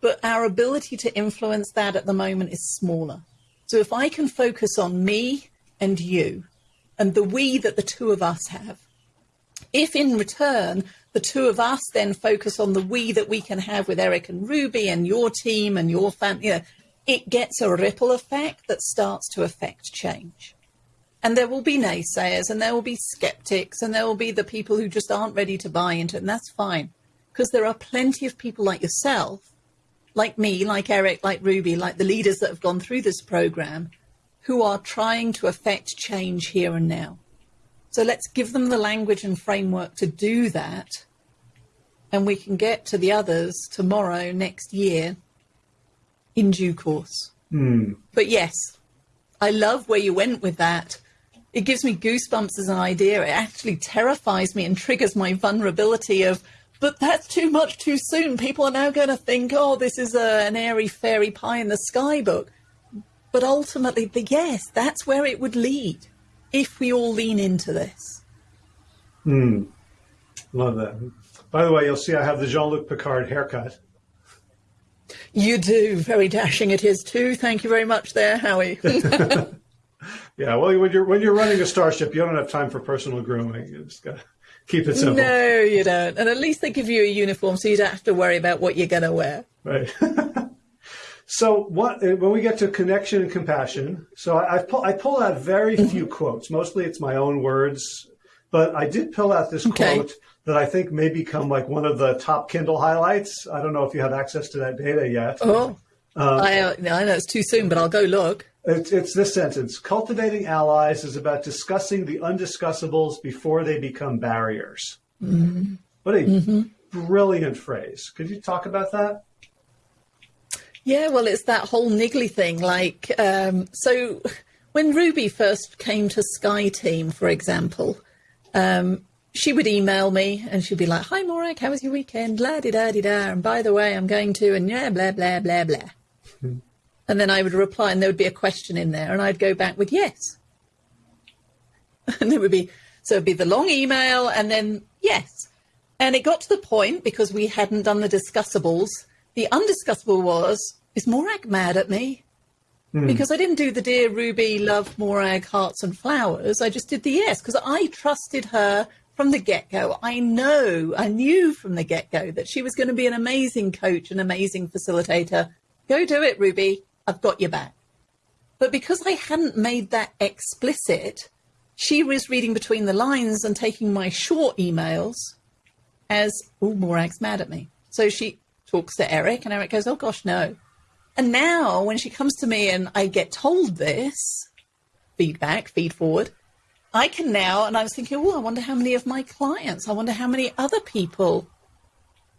Speaker 2: But our ability to influence that at the moment is smaller. So if I can focus on me and you and the we that the two of us have, if in return the two of us then focus on the we that we can have with Eric and Ruby and your team and your family, you know, it gets a ripple effect that starts to affect change. And there will be naysayers and there will be skeptics and there will be the people who just aren't ready to buy into it. And that's fine because there are plenty of people like yourself, like me, like Eric, like Ruby, like the leaders that have gone through this program who are trying to affect change here and now. So let's give them the language and framework to do that. And we can get to the others tomorrow, next year, in due course. Mm. But yes, I love where you went with that. It gives me goosebumps as an idea. It actually terrifies me and triggers my vulnerability of, but that's too much too soon. People are now going to think, oh, this is a, an airy fairy pie in the sky book. But ultimately, the, yes, that's where it would lead if we all lean into this.
Speaker 1: Hmm. Love that. By the way, you'll see I have the Jean Luc Picard haircut.
Speaker 2: You do. Very dashing it is too. Thank you very much there, Howie.
Speaker 1: yeah, well, when you're when you're running a starship, you don't have time for personal grooming. You just got to keep it simple.
Speaker 2: No, you don't. And at least they give you a uniform, so you don't have to worry about what you're going to wear.
Speaker 1: Right. so what when we get to connection and compassion? So I, I pull I pull out very few quotes. Mostly it's my own words, but I did pull out this okay. quote that I think may become like one of the top Kindle highlights. I don't know if you have access to that data yet.
Speaker 2: Oh, um, I, uh, I know it's too soon, but I'll go look.
Speaker 1: It's, it's this sentence Cultivating allies is about discussing the undiscussables before they become barriers. Mm-hmm. What a mm-hmm. brilliant phrase. Could you talk about that?
Speaker 2: Yeah, well, it's that whole niggly thing. Like, um, so when Ruby first came to Skye Team, for example, um, she would email me and she'd be like, Hi, Morag, how was your weekend? La di da di da. And by the way, I'm going to, and yeah, blah, blah, blah, blah. Hmm. and then I would reply, and there would be a question in there, and I'd go back with yes. And it would be, so it'd be the long email and then yes. And it got to the point because we hadn't done the discussables. The undiscussable was, is Morag mad at me? Mm. Because I didn't do the dear Ruby, love Morag, hearts and flowers. I just did the yes because I trusted her from the get go, I know, I knew from the get go that she was going to be an amazing coach, an amazing facilitator. Go do it, Ruby. I've got your back. But because I hadn't made that explicit, she was reading between the lines and taking my short emails as, oh, Morag's mad at me. So she talks to Eric, and Eric goes, oh, gosh, no. And now when she comes to me and I get told this feedback, feed forward, I can now, and I was thinking, oh, I wonder how many of my clients, I wonder how many other people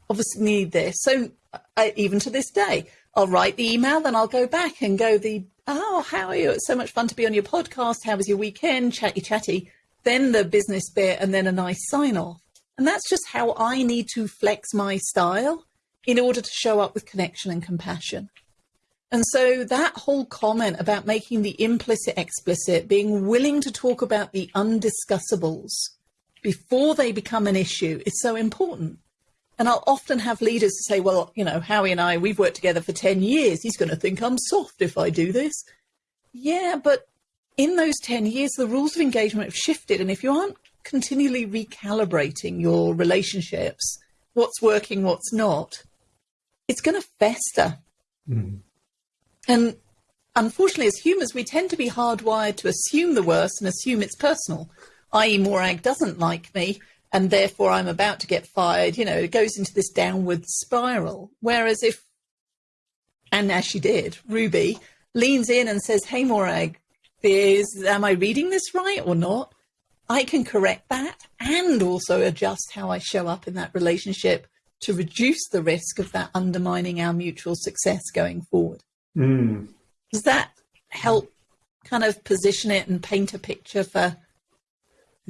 Speaker 2: obviously need this. So uh, I, even to this day, I'll write the email, then I'll go back and go the, oh, how are you? It's so much fun to be on your podcast. How was your weekend? Chatty, chatty. Then the business bit and then a nice sign off. And that's just how I need to flex my style in order to show up with connection and compassion. And so that whole comment about making the implicit explicit, being willing to talk about the undiscussables before they become an issue is so important. And I'll often have leaders say, well, you know, Howie and I, we've worked together for 10 years. He's going to think I'm soft if I do this. Yeah, but in those 10 years, the rules of engagement have shifted. And if you aren't continually recalibrating your relationships, what's working, what's not, it's going to fester. Mm. And unfortunately, as humans, we tend to be hardwired to assume the worst and assume it's personal, i.e., Morag doesn't like me, and therefore I'm about to get fired. You know, it goes into this downward spiral. Whereas if, and as she did, Ruby leans in and says, Hey, Morag, is, am I reading this right or not? I can correct that and also adjust how I show up in that relationship to reduce the risk of that undermining our mutual success going forward. Mm. Does that help kind of position it and paint a picture for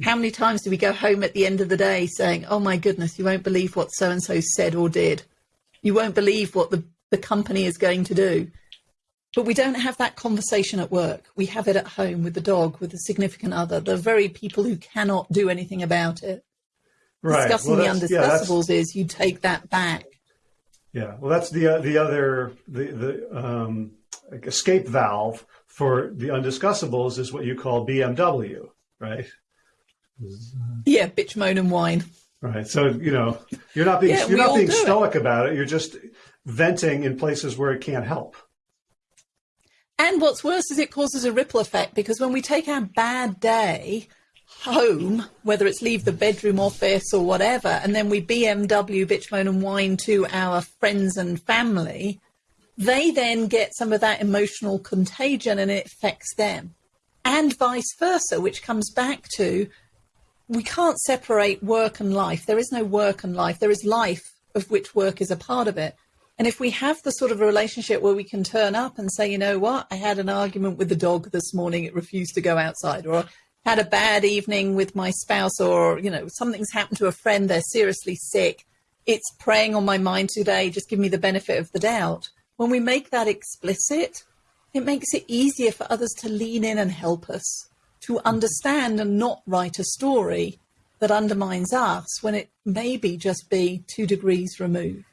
Speaker 2: how many times do we go home at the end of the day saying, Oh my goodness, you won't believe what so and so said or did? You won't believe what the, the company is going to do. But we don't have that conversation at work. We have it at home with the dog, with the significant other, the very people who cannot do anything about it. Right. Discussing well, the undiscussables yeah, is you take that back
Speaker 1: yeah, well, that's the uh, the other the the um, escape valve for the undiscussables is what you call BMW, right?
Speaker 2: Yeah, bitch, moan, and whine.
Speaker 1: Right. So you know you're not being yeah, you're not being stoic it. about it. You're just venting in places where it can't help.
Speaker 2: And what's worse is it causes a ripple effect because when we take our bad day home, whether it's leave the bedroom office or whatever, and then we BMW, bitch, moan, and whine to our friends and family, they then get some of that emotional contagion and it affects them. And vice versa, which comes back to we can't separate work and life. There is no work and life. There is life of which work is a part of it. And if we have the sort of a relationship where we can turn up and say, you know what, I had an argument with the dog this morning, it refused to go outside, or had a bad evening with my spouse or, you know, something's happened to a friend, they're seriously sick. It's preying on my mind today. Just give me the benefit of the doubt. When we make that explicit, it makes it easier for others to lean in and help us to understand and not write a story that undermines us when it maybe just be two degrees removed.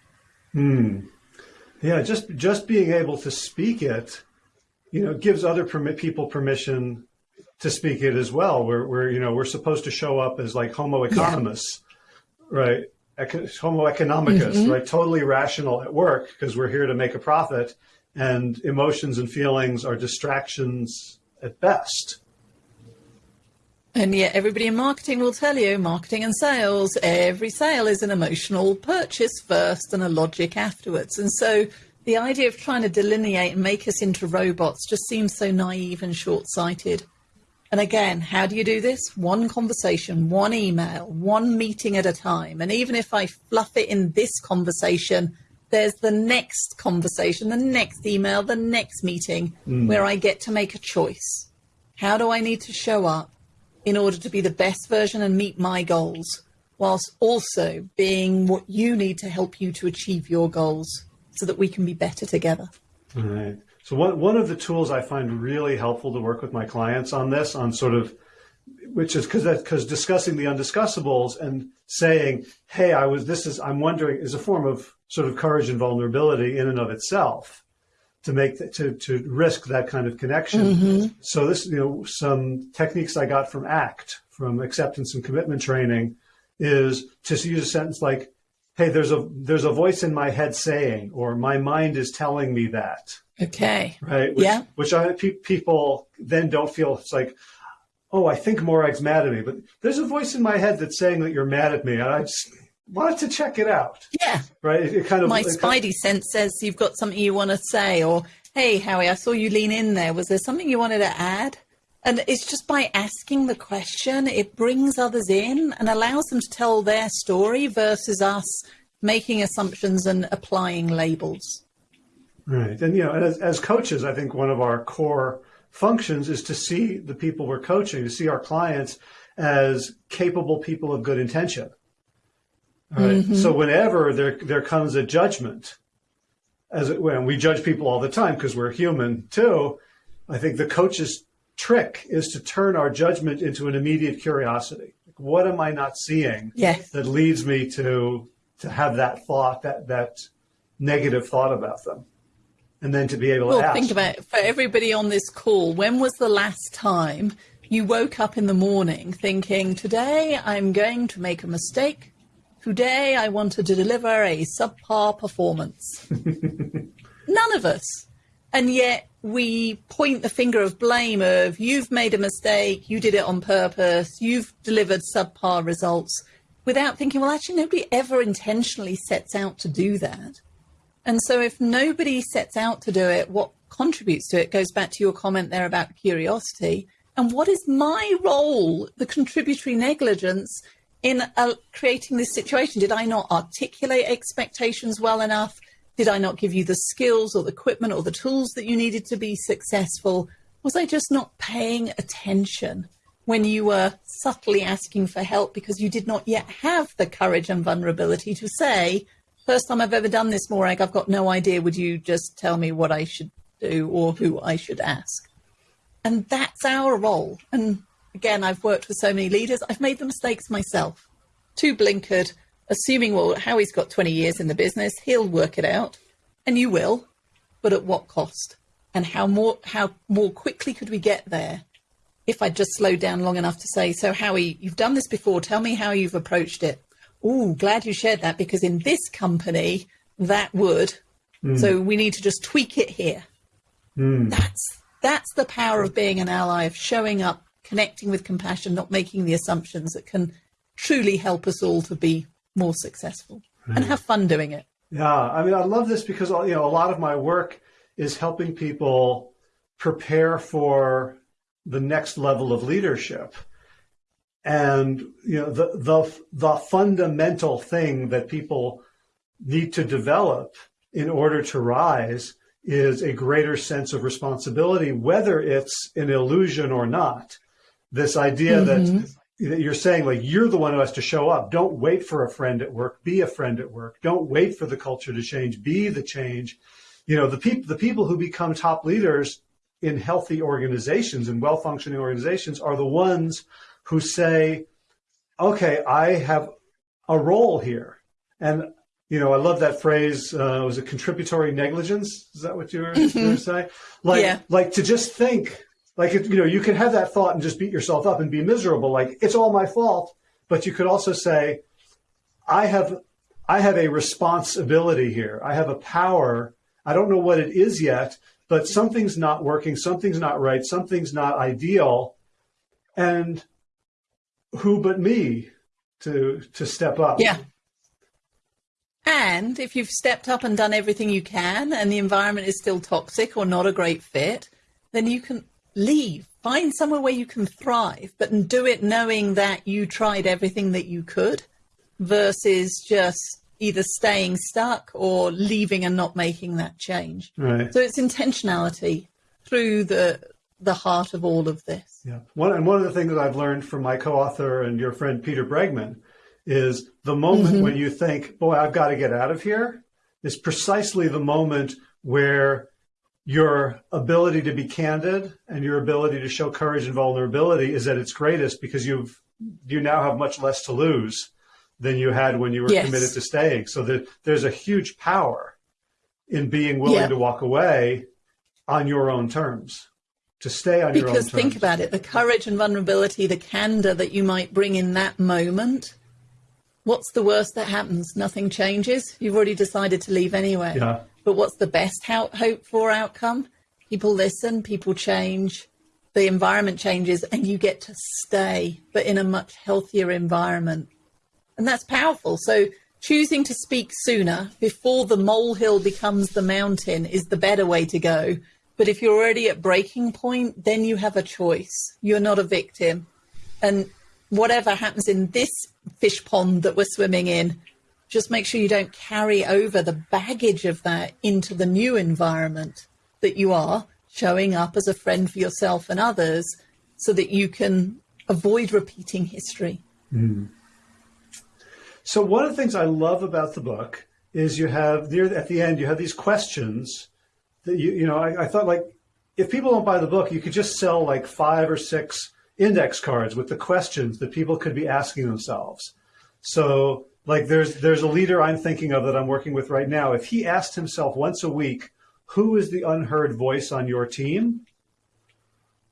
Speaker 1: Hmm. Yeah, just just being able to speak it, you know, gives other permit people permission to speak it as well. We're, we're, you know, we're supposed to show up as like homo economists, yeah. right? Eco- homo economicus, mm-hmm. right? Totally rational at work because we're here to make a profit and emotions and feelings are distractions at best.
Speaker 2: And yet everybody in marketing will tell you, marketing and sales, every sale is an emotional purchase first and a logic afterwards. And so the idea of trying to delineate and make us into robots just seems so naive and short-sighted. And again, how do you do this? One conversation, one email, one meeting at a time. And even if I fluff it in this conversation, there's the next conversation, the next email, the next meeting mm. where I get to make a choice. How do I need to show up in order to be the best version and meet my goals, whilst also being what you need to help you to achieve your goals so that we can be better together?
Speaker 1: All right. So one, one of the tools I find really helpful to work with my clients on this, on sort of, which is because because discussing the undiscussables and saying, hey, I was, this is, I'm wondering, is a form of sort of courage and vulnerability in and of itself to make, to, to risk that kind of connection. Mm-hmm. So this, you know, some techniques I got from ACT, from acceptance and commitment training is to use a sentence like, hey, there's a, there's a voice in my head saying, or my mind is telling me that
Speaker 2: Okay.
Speaker 1: Right. Which,
Speaker 2: yeah.
Speaker 1: Which I, pe- people then don't feel it's like, oh, I think Morag's mad at me, but there's a voice in my head that's saying that you're mad at me. And I just, wanted to check it out.
Speaker 2: Yeah.
Speaker 1: Right. It, it kind of
Speaker 2: my spidey
Speaker 1: kind
Speaker 2: sense says you've got something you want to say, or hey, Howie, I saw you lean in there. Was there something you wanted to add? And it's just by asking the question, it brings others in and allows them to tell their story versus us making assumptions and applying labels.
Speaker 1: Right. And, you know, as, as coaches, I think one of our core functions is to see the people we're coaching, to see our clients as capable people of good intention. Right. Mm-hmm. So whenever there, there comes a judgment, as it, when we judge people all the time because we're human too, I think the coach's trick is to turn our judgment into an immediate curiosity. Like, what am I not seeing
Speaker 2: yes.
Speaker 1: that leads me to to have that thought, that that negative thought about them? And then to be able
Speaker 2: well,
Speaker 1: to ask.
Speaker 2: think about it. For everybody on this call, when was the last time you woke up in the morning thinking, today I'm going to make a mistake Today I wanted to deliver a subpar performance. None of us. And yet we point the finger of blame of you've made a mistake, you did it on purpose, you've delivered subpar results without thinking, well, actually, nobody ever intentionally sets out to do that. And so if nobody sets out to do it, what contributes to it goes back to your comment there about curiosity. And what is my role, the contributory negligence in uh, creating this situation? Did I not articulate expectations well enough? Did I not give you the skills or the equipment or the tools that you needed to be successful? Was I just not paying attention when you were subtly asking for help because you did not yet have the courage and vulnerability to say, first time I've ever done this, Morag, I've got no idea. Would you just tell me what I should do or who I should ask? And that's our role. And again, I've worked with so many leaders, I've made the mistakes myself. Too blinkered, assuming, well, Howie's got 20 years in the business, he'll work it out. And you will, but at what cost? And how more, how more quickly could we get there if I just slowed down long enough to say, so Howie, you've done this before, tell me how you've approached it. Oh, glad you shared that because in this company, that would. Mm. So we need to just tweak it here. Mm. That's that's the power of being an ally, of showing up connecting with compassion, not making the assumptions that can truly help us all to be more successful and have fun doing it.
Speaker 1: Yeah, I mean, I love this because you know a lot of my work is helping people prepare for the next level of leadership. And you know the the the fundamental thing that people need to develop in order to rise is a greater sense of responsibility, whether it's an illusion or not. This idea mm-hmm. that that you're saying like you're the one who has to show up. Don't wait for a friend at work. Be a friend at work. Don't wait for the culture to change. Be the change. You know the people the people who become top leaders in healthy organizations and well functioning organizations are the ones who say okay i have a role here and you know i love that phrase uh, was it contributory negligence is that what you were, you were saying like yeah. like to just think like, you know, you can have that thought and just beat yourself up and be miserable. Like, it's all my fault. But you could also say, I have, I have a responsibility here. I have a power. I don't know what it is yet, but something's not working. Something's not right. Something's not ideal. And who but me to, to step up?
Speaker 2: Yeah. And if you've stepped up and done everything you can and the environment is still toxic or not a great fit, then you can leave, find somewhere where you can thrive, but do it knowing that you tried everything that you could versus just either staying stuck or leaving and not making that change.
Speaker 1: Right.
Speaker 2: So it's intentionality through the the heart of all of this.
Speaker 1: Yeah. One and one of the things that I've learned from my co-author and your friend Peter Bregman is the moment mm-hmm. when you think, boy, I've got to get out of here is precisely the moment where your ability to be candid and your ability to show courage and vulnerability is at its greatest because you've you now have much less to lose than you had when you were yes. committed to staying. So that there's a huge power in being willing yeah. to walk away on your own terms, to stay on
Speaker 2: because
Speaker 1: your own.
Speaker 2: Because think about it, the courage and vulnerability, the candor that you might bring in that moment. What's the worst that happens? Nothing changes. You've already decided to leave anyway.
Speaker 1: Yeah.
Speaker 2: But what's the best hope for outcome? People listen, people change, the environment changes, and you get to stay, but in a much healthier environment. And that's powerful. So choosing to speak sooner before the molehill becomes the mountain is the better way to go. But if you're already at breaking point, then you have a choice. You're not a victim. And whatever happens in this fish pond that we're swimming in, just make sure you don't carry over the baggage of that into the new environment that you are showing up as a friend for yourself and others so that you can avoid repeating history. Mm.
Speaker 1: So one of the things I love about the book is you have near at the end you have these questions you you know I, I thought like if people don't buy the book you could just sell like five or six index cards with the questions that people could be asking themselves. So like there's there's a leader I'm thinking of that I'm working with right now. If he asked himself once a week, who is the unheard voice on your team?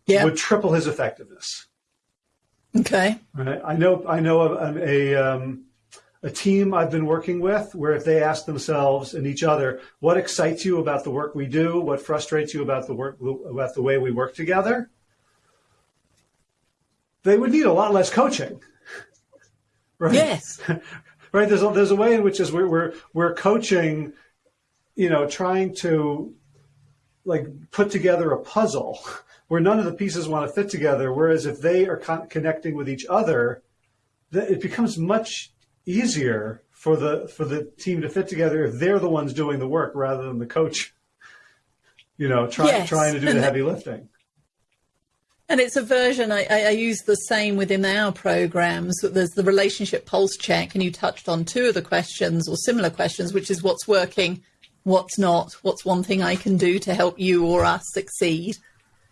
Speaker 1: Yeah. Would triple his effectiveness.
Speaker 2: Okay.
Speaker 1: Right. I know I know a, a um, a team I've been working with where if they ask themselves and each other, what excites you about the work we do? What frustrates you about the work, about the way we work together? They would need a lot less coaching.
Speaker 2: Right? Yes.
Speaker 1: right. There's a, there's a way in which is we're, we're, we're coaching, you know, trying to like put together a puzzle where none of the pieces want to fit together. Whereas if they are con connecting with each other, it becomes much easier for the for the team to fit together if they're the ones doing the work rather than the coach, you know, trying yes. trying to do the heavy lifting.
Speaker 2: And it's a version I, I, use the same within our programs. There's the relationship pulse check, and you touched on two of the questions or similar questions, which is what's working, what's not, what's one thing I can do to help you or us succeed.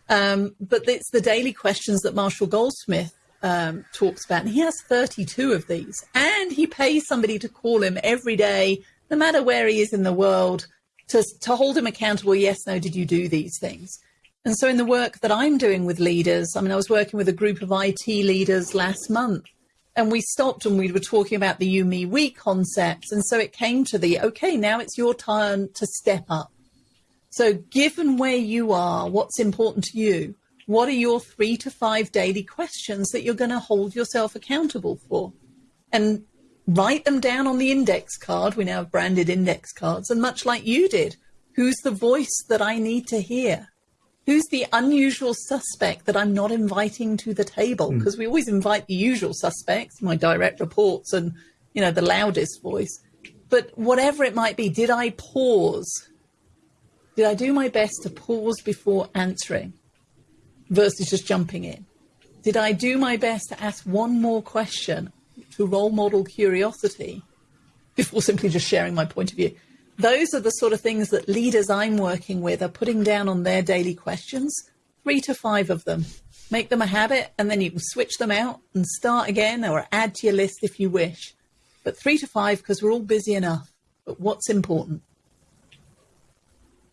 Speaker 2: Um, but it's the daily questions that Marshall Goldsmith um, talks about. And he has 32 of these. And he pays somebody to call him every day, no matter where he is in the world, to, to hold him accountable. Yes, no, did you do these things? And so in the work that I'm doing with leaders, I mean, I was working with a group of IT leaders last month and we stopped and we were talking about the you, me, we concepts. And so it came to the, okay, now it's your turn to step up. So given where you are, what's important to you, what are your three to five daily questions that you're going to hold yourself accountable for? And write them down on the index card. We now have branded index cards. And much like you did, who's the voice that I need to hear? Who's the unusual suspect that I'm not inviting to the table? Because hmm. mm. we always invite the usual suspects, my direct reports and, you know, the loudest voice. But whatever it might be, did I pause? Did I do my best to pause before answering? Versus just jumping in? Did I do my best to ask one more question to role model curiosity before simply just sharing my point of view? Those are the sort of things that leaders I'm working with are putting down on their daily questions, three to five of them. Make them a habit, and then you can switch them out and start again or add to your list if you wish. But three to five because we're all busy enough. But what's important?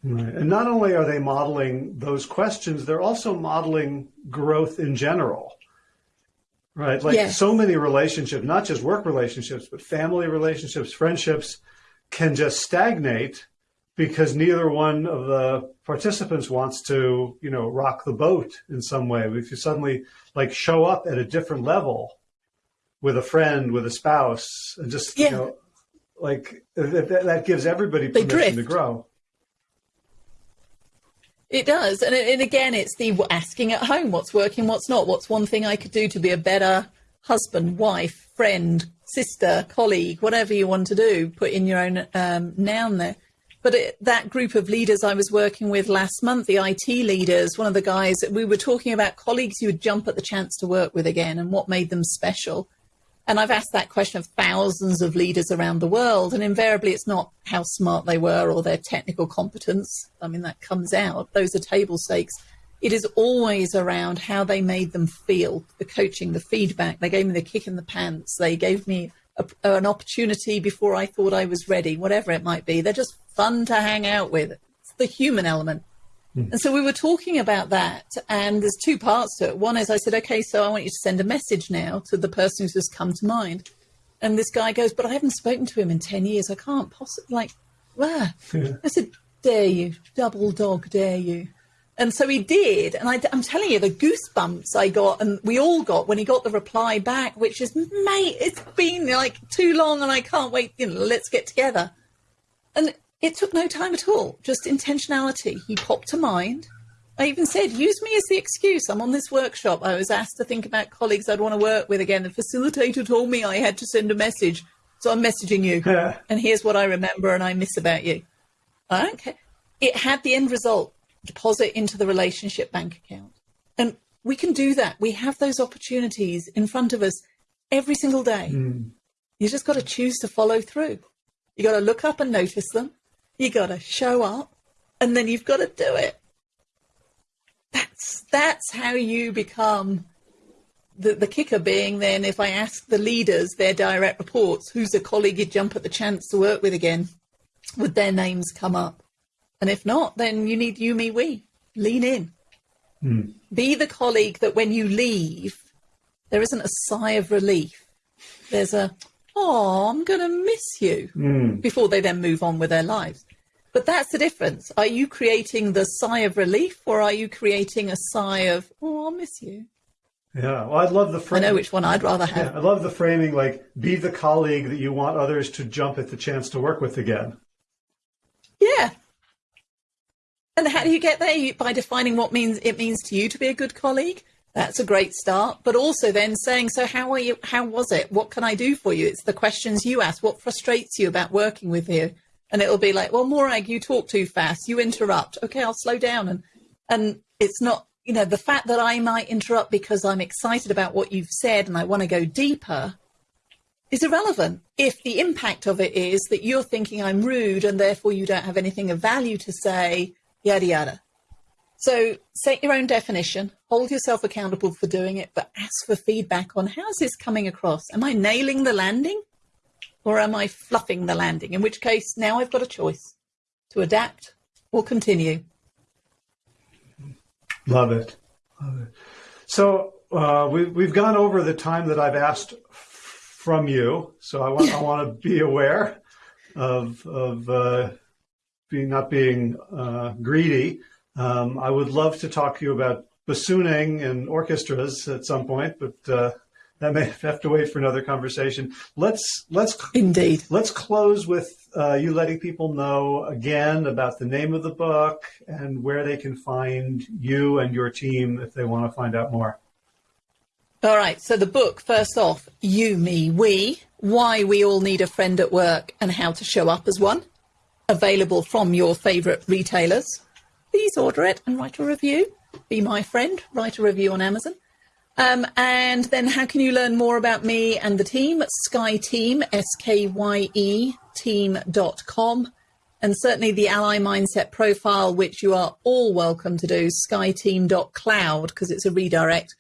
Speaker 1: Right. And not only are they modeling those questions, they're also modeling growth in general. Right. Like yes. so many relationships, not just work relationships, but family relationships, friendships can just stagnate because neither one of the participants wants to, you know, rock the boat in some way. If you suddenly like show up at a different level with a friend, with a spouse, and just, yeah. you know, like that gives everybody permission to grow.
Speaker 2: It does. And, and again, it's the asking at home what's working, what's not. What's one thing I could do to be a better husband, wife, friend, sister, colleague, whatever you want to do, put in your own um, noun there. But it, that group of leaders I was working with last month, the IT leaders, one of the guys, that we were talking about colleagues you would jump at the chance to work with again and what made them special. And I've asked that question of thousands of leaders around the world, and invariably it's not how smart they were or their technical competence. I mean, that comes out. Those are table stakes. It is always around how they made them feel, the coaching, the feedback. They gave me the kick in the pants. They gave me a, an opportunity before I thought I was ready, whatever it might be. They're just fun to hang out with. It's the human element. Mm. And so we were talking about that, and there's two parts to it. One is I said, okay, so I want you to send a message now to the person who's just come to mind. And this guy goes, but I haven't spoken to him in 10 years. I can't possibly, like, ah. Yeah. I said, dare you, double dog, dare you. And so he did. And I, am telling you, the goosebumps I got and we all got when he got the reply back, which is, mate, it's been like too long and I can't wait. You know, let's get together. And it took no time at all, just intentionality. He popped to mind. I even said, use me as the excuse. I'm on this workshop. I was asked to think about colleagues I'd want to work with again. The facilitator told me I had to send a message. So I'm messaging you. and here's what I remember and I miss about you. I don't care. It had the end result deposit into the relationship bank account. And we can do that. We have those opportunities in front of us every single day. Mm. You just got to choose to follow through. You got to look up and notice them. You got to show up and then you've got to do it. That's that's how you become the, the kicker being then if I ask the leaders their direct reports, who's a colleague you'd jump at the chance to work with again, would their names come up? And if not, then you need you, me, we. Lean in. Mm. Be the colleague that when you leave, there isn't a sigh of relief. There's a, oh, I'm going to miss you mm. before they then move on with their lives. But that's the difference. Are you creating the sigh of relief or are you creating a sigh of, oh, I'll miss you?
Speaker 1: Yeah, well, I love the framing.
Speaker 2: I know which one I'd rather have.
Speaker 1: Yeah, I love the framing, like, be the colleague that you want others to jump at the chance to work with again.
Speaker 2: Yeah, and how do you get there? By defining what means it means to you to be a good colleague. That's a great start. But also then saying, so how are you? How was it? What can I do for you? It's the questions you ask. What frustrates you about working with you? And it'll be like, well, Morag, you talk too fast. You interrupt. Okay, I'll slow down. And and it's not, you know, the fact that I might interrupt because I'm excited about what you've said and I want to go deeper is irrelevant if the impact of it is that you're thinking I'm rude and therefore you don't have anything of value to say yada yada. So set your own definition, hold yourself accountable for doing it, but ask for feedback on how's this coming across? Am I nailing the landing or am I fluffing the landing? In which case, now I've got a choice to adapt or continue.
Speaker 1: Love it. Love it. So uh, we, we've gone over the time that I've asked from you. So I want, I want to be aware of, of uh, being not being uh, greedy. Um, I would love to talk to you about bassooning and orchestras at some point, but uh, that may have to wait for another conversation. Let's let's
Speaker 2: indeed
Speaker 1: let's close with uh, you letting people know again about the name of the book and where they can find you and your team if they want to find out more.
Speaker 2: All right. So the book, first off, you, me, we, why we all need a friend at work and how to show up as one available from your favourite retailers, please order it and write a review. Be my friend, write a review on Amazon. Um, and then how can you learn more about me and the team? Skye Team, S-K-Y-E, team.com. And certainly the Ally Mindset profile, which you are all welcome to do, skyeteam.cloud, because it's a redirect,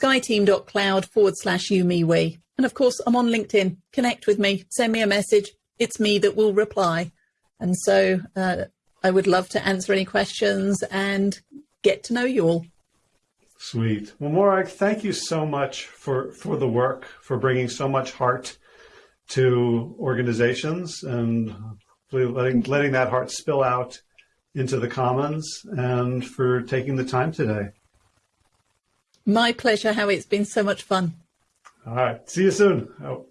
Speaker 2: skyeteam.cloud forward slash you, me, we. And of course, I'm on LinkedIn. Connect with me, send me a message. It's me that will reply. And so uh, I would love to answer any questions and get to know you all.
Speaker 1: Sweet. Well, Morag, thank you so much for, for the work, for bringing so much heart to organizations and letting, letting that heart spill out into the commons and for taking the time today.
Speaker 2: My pleasure, Howie. It's been so much fun.
Speaker 1: All right. See you soon. Oh.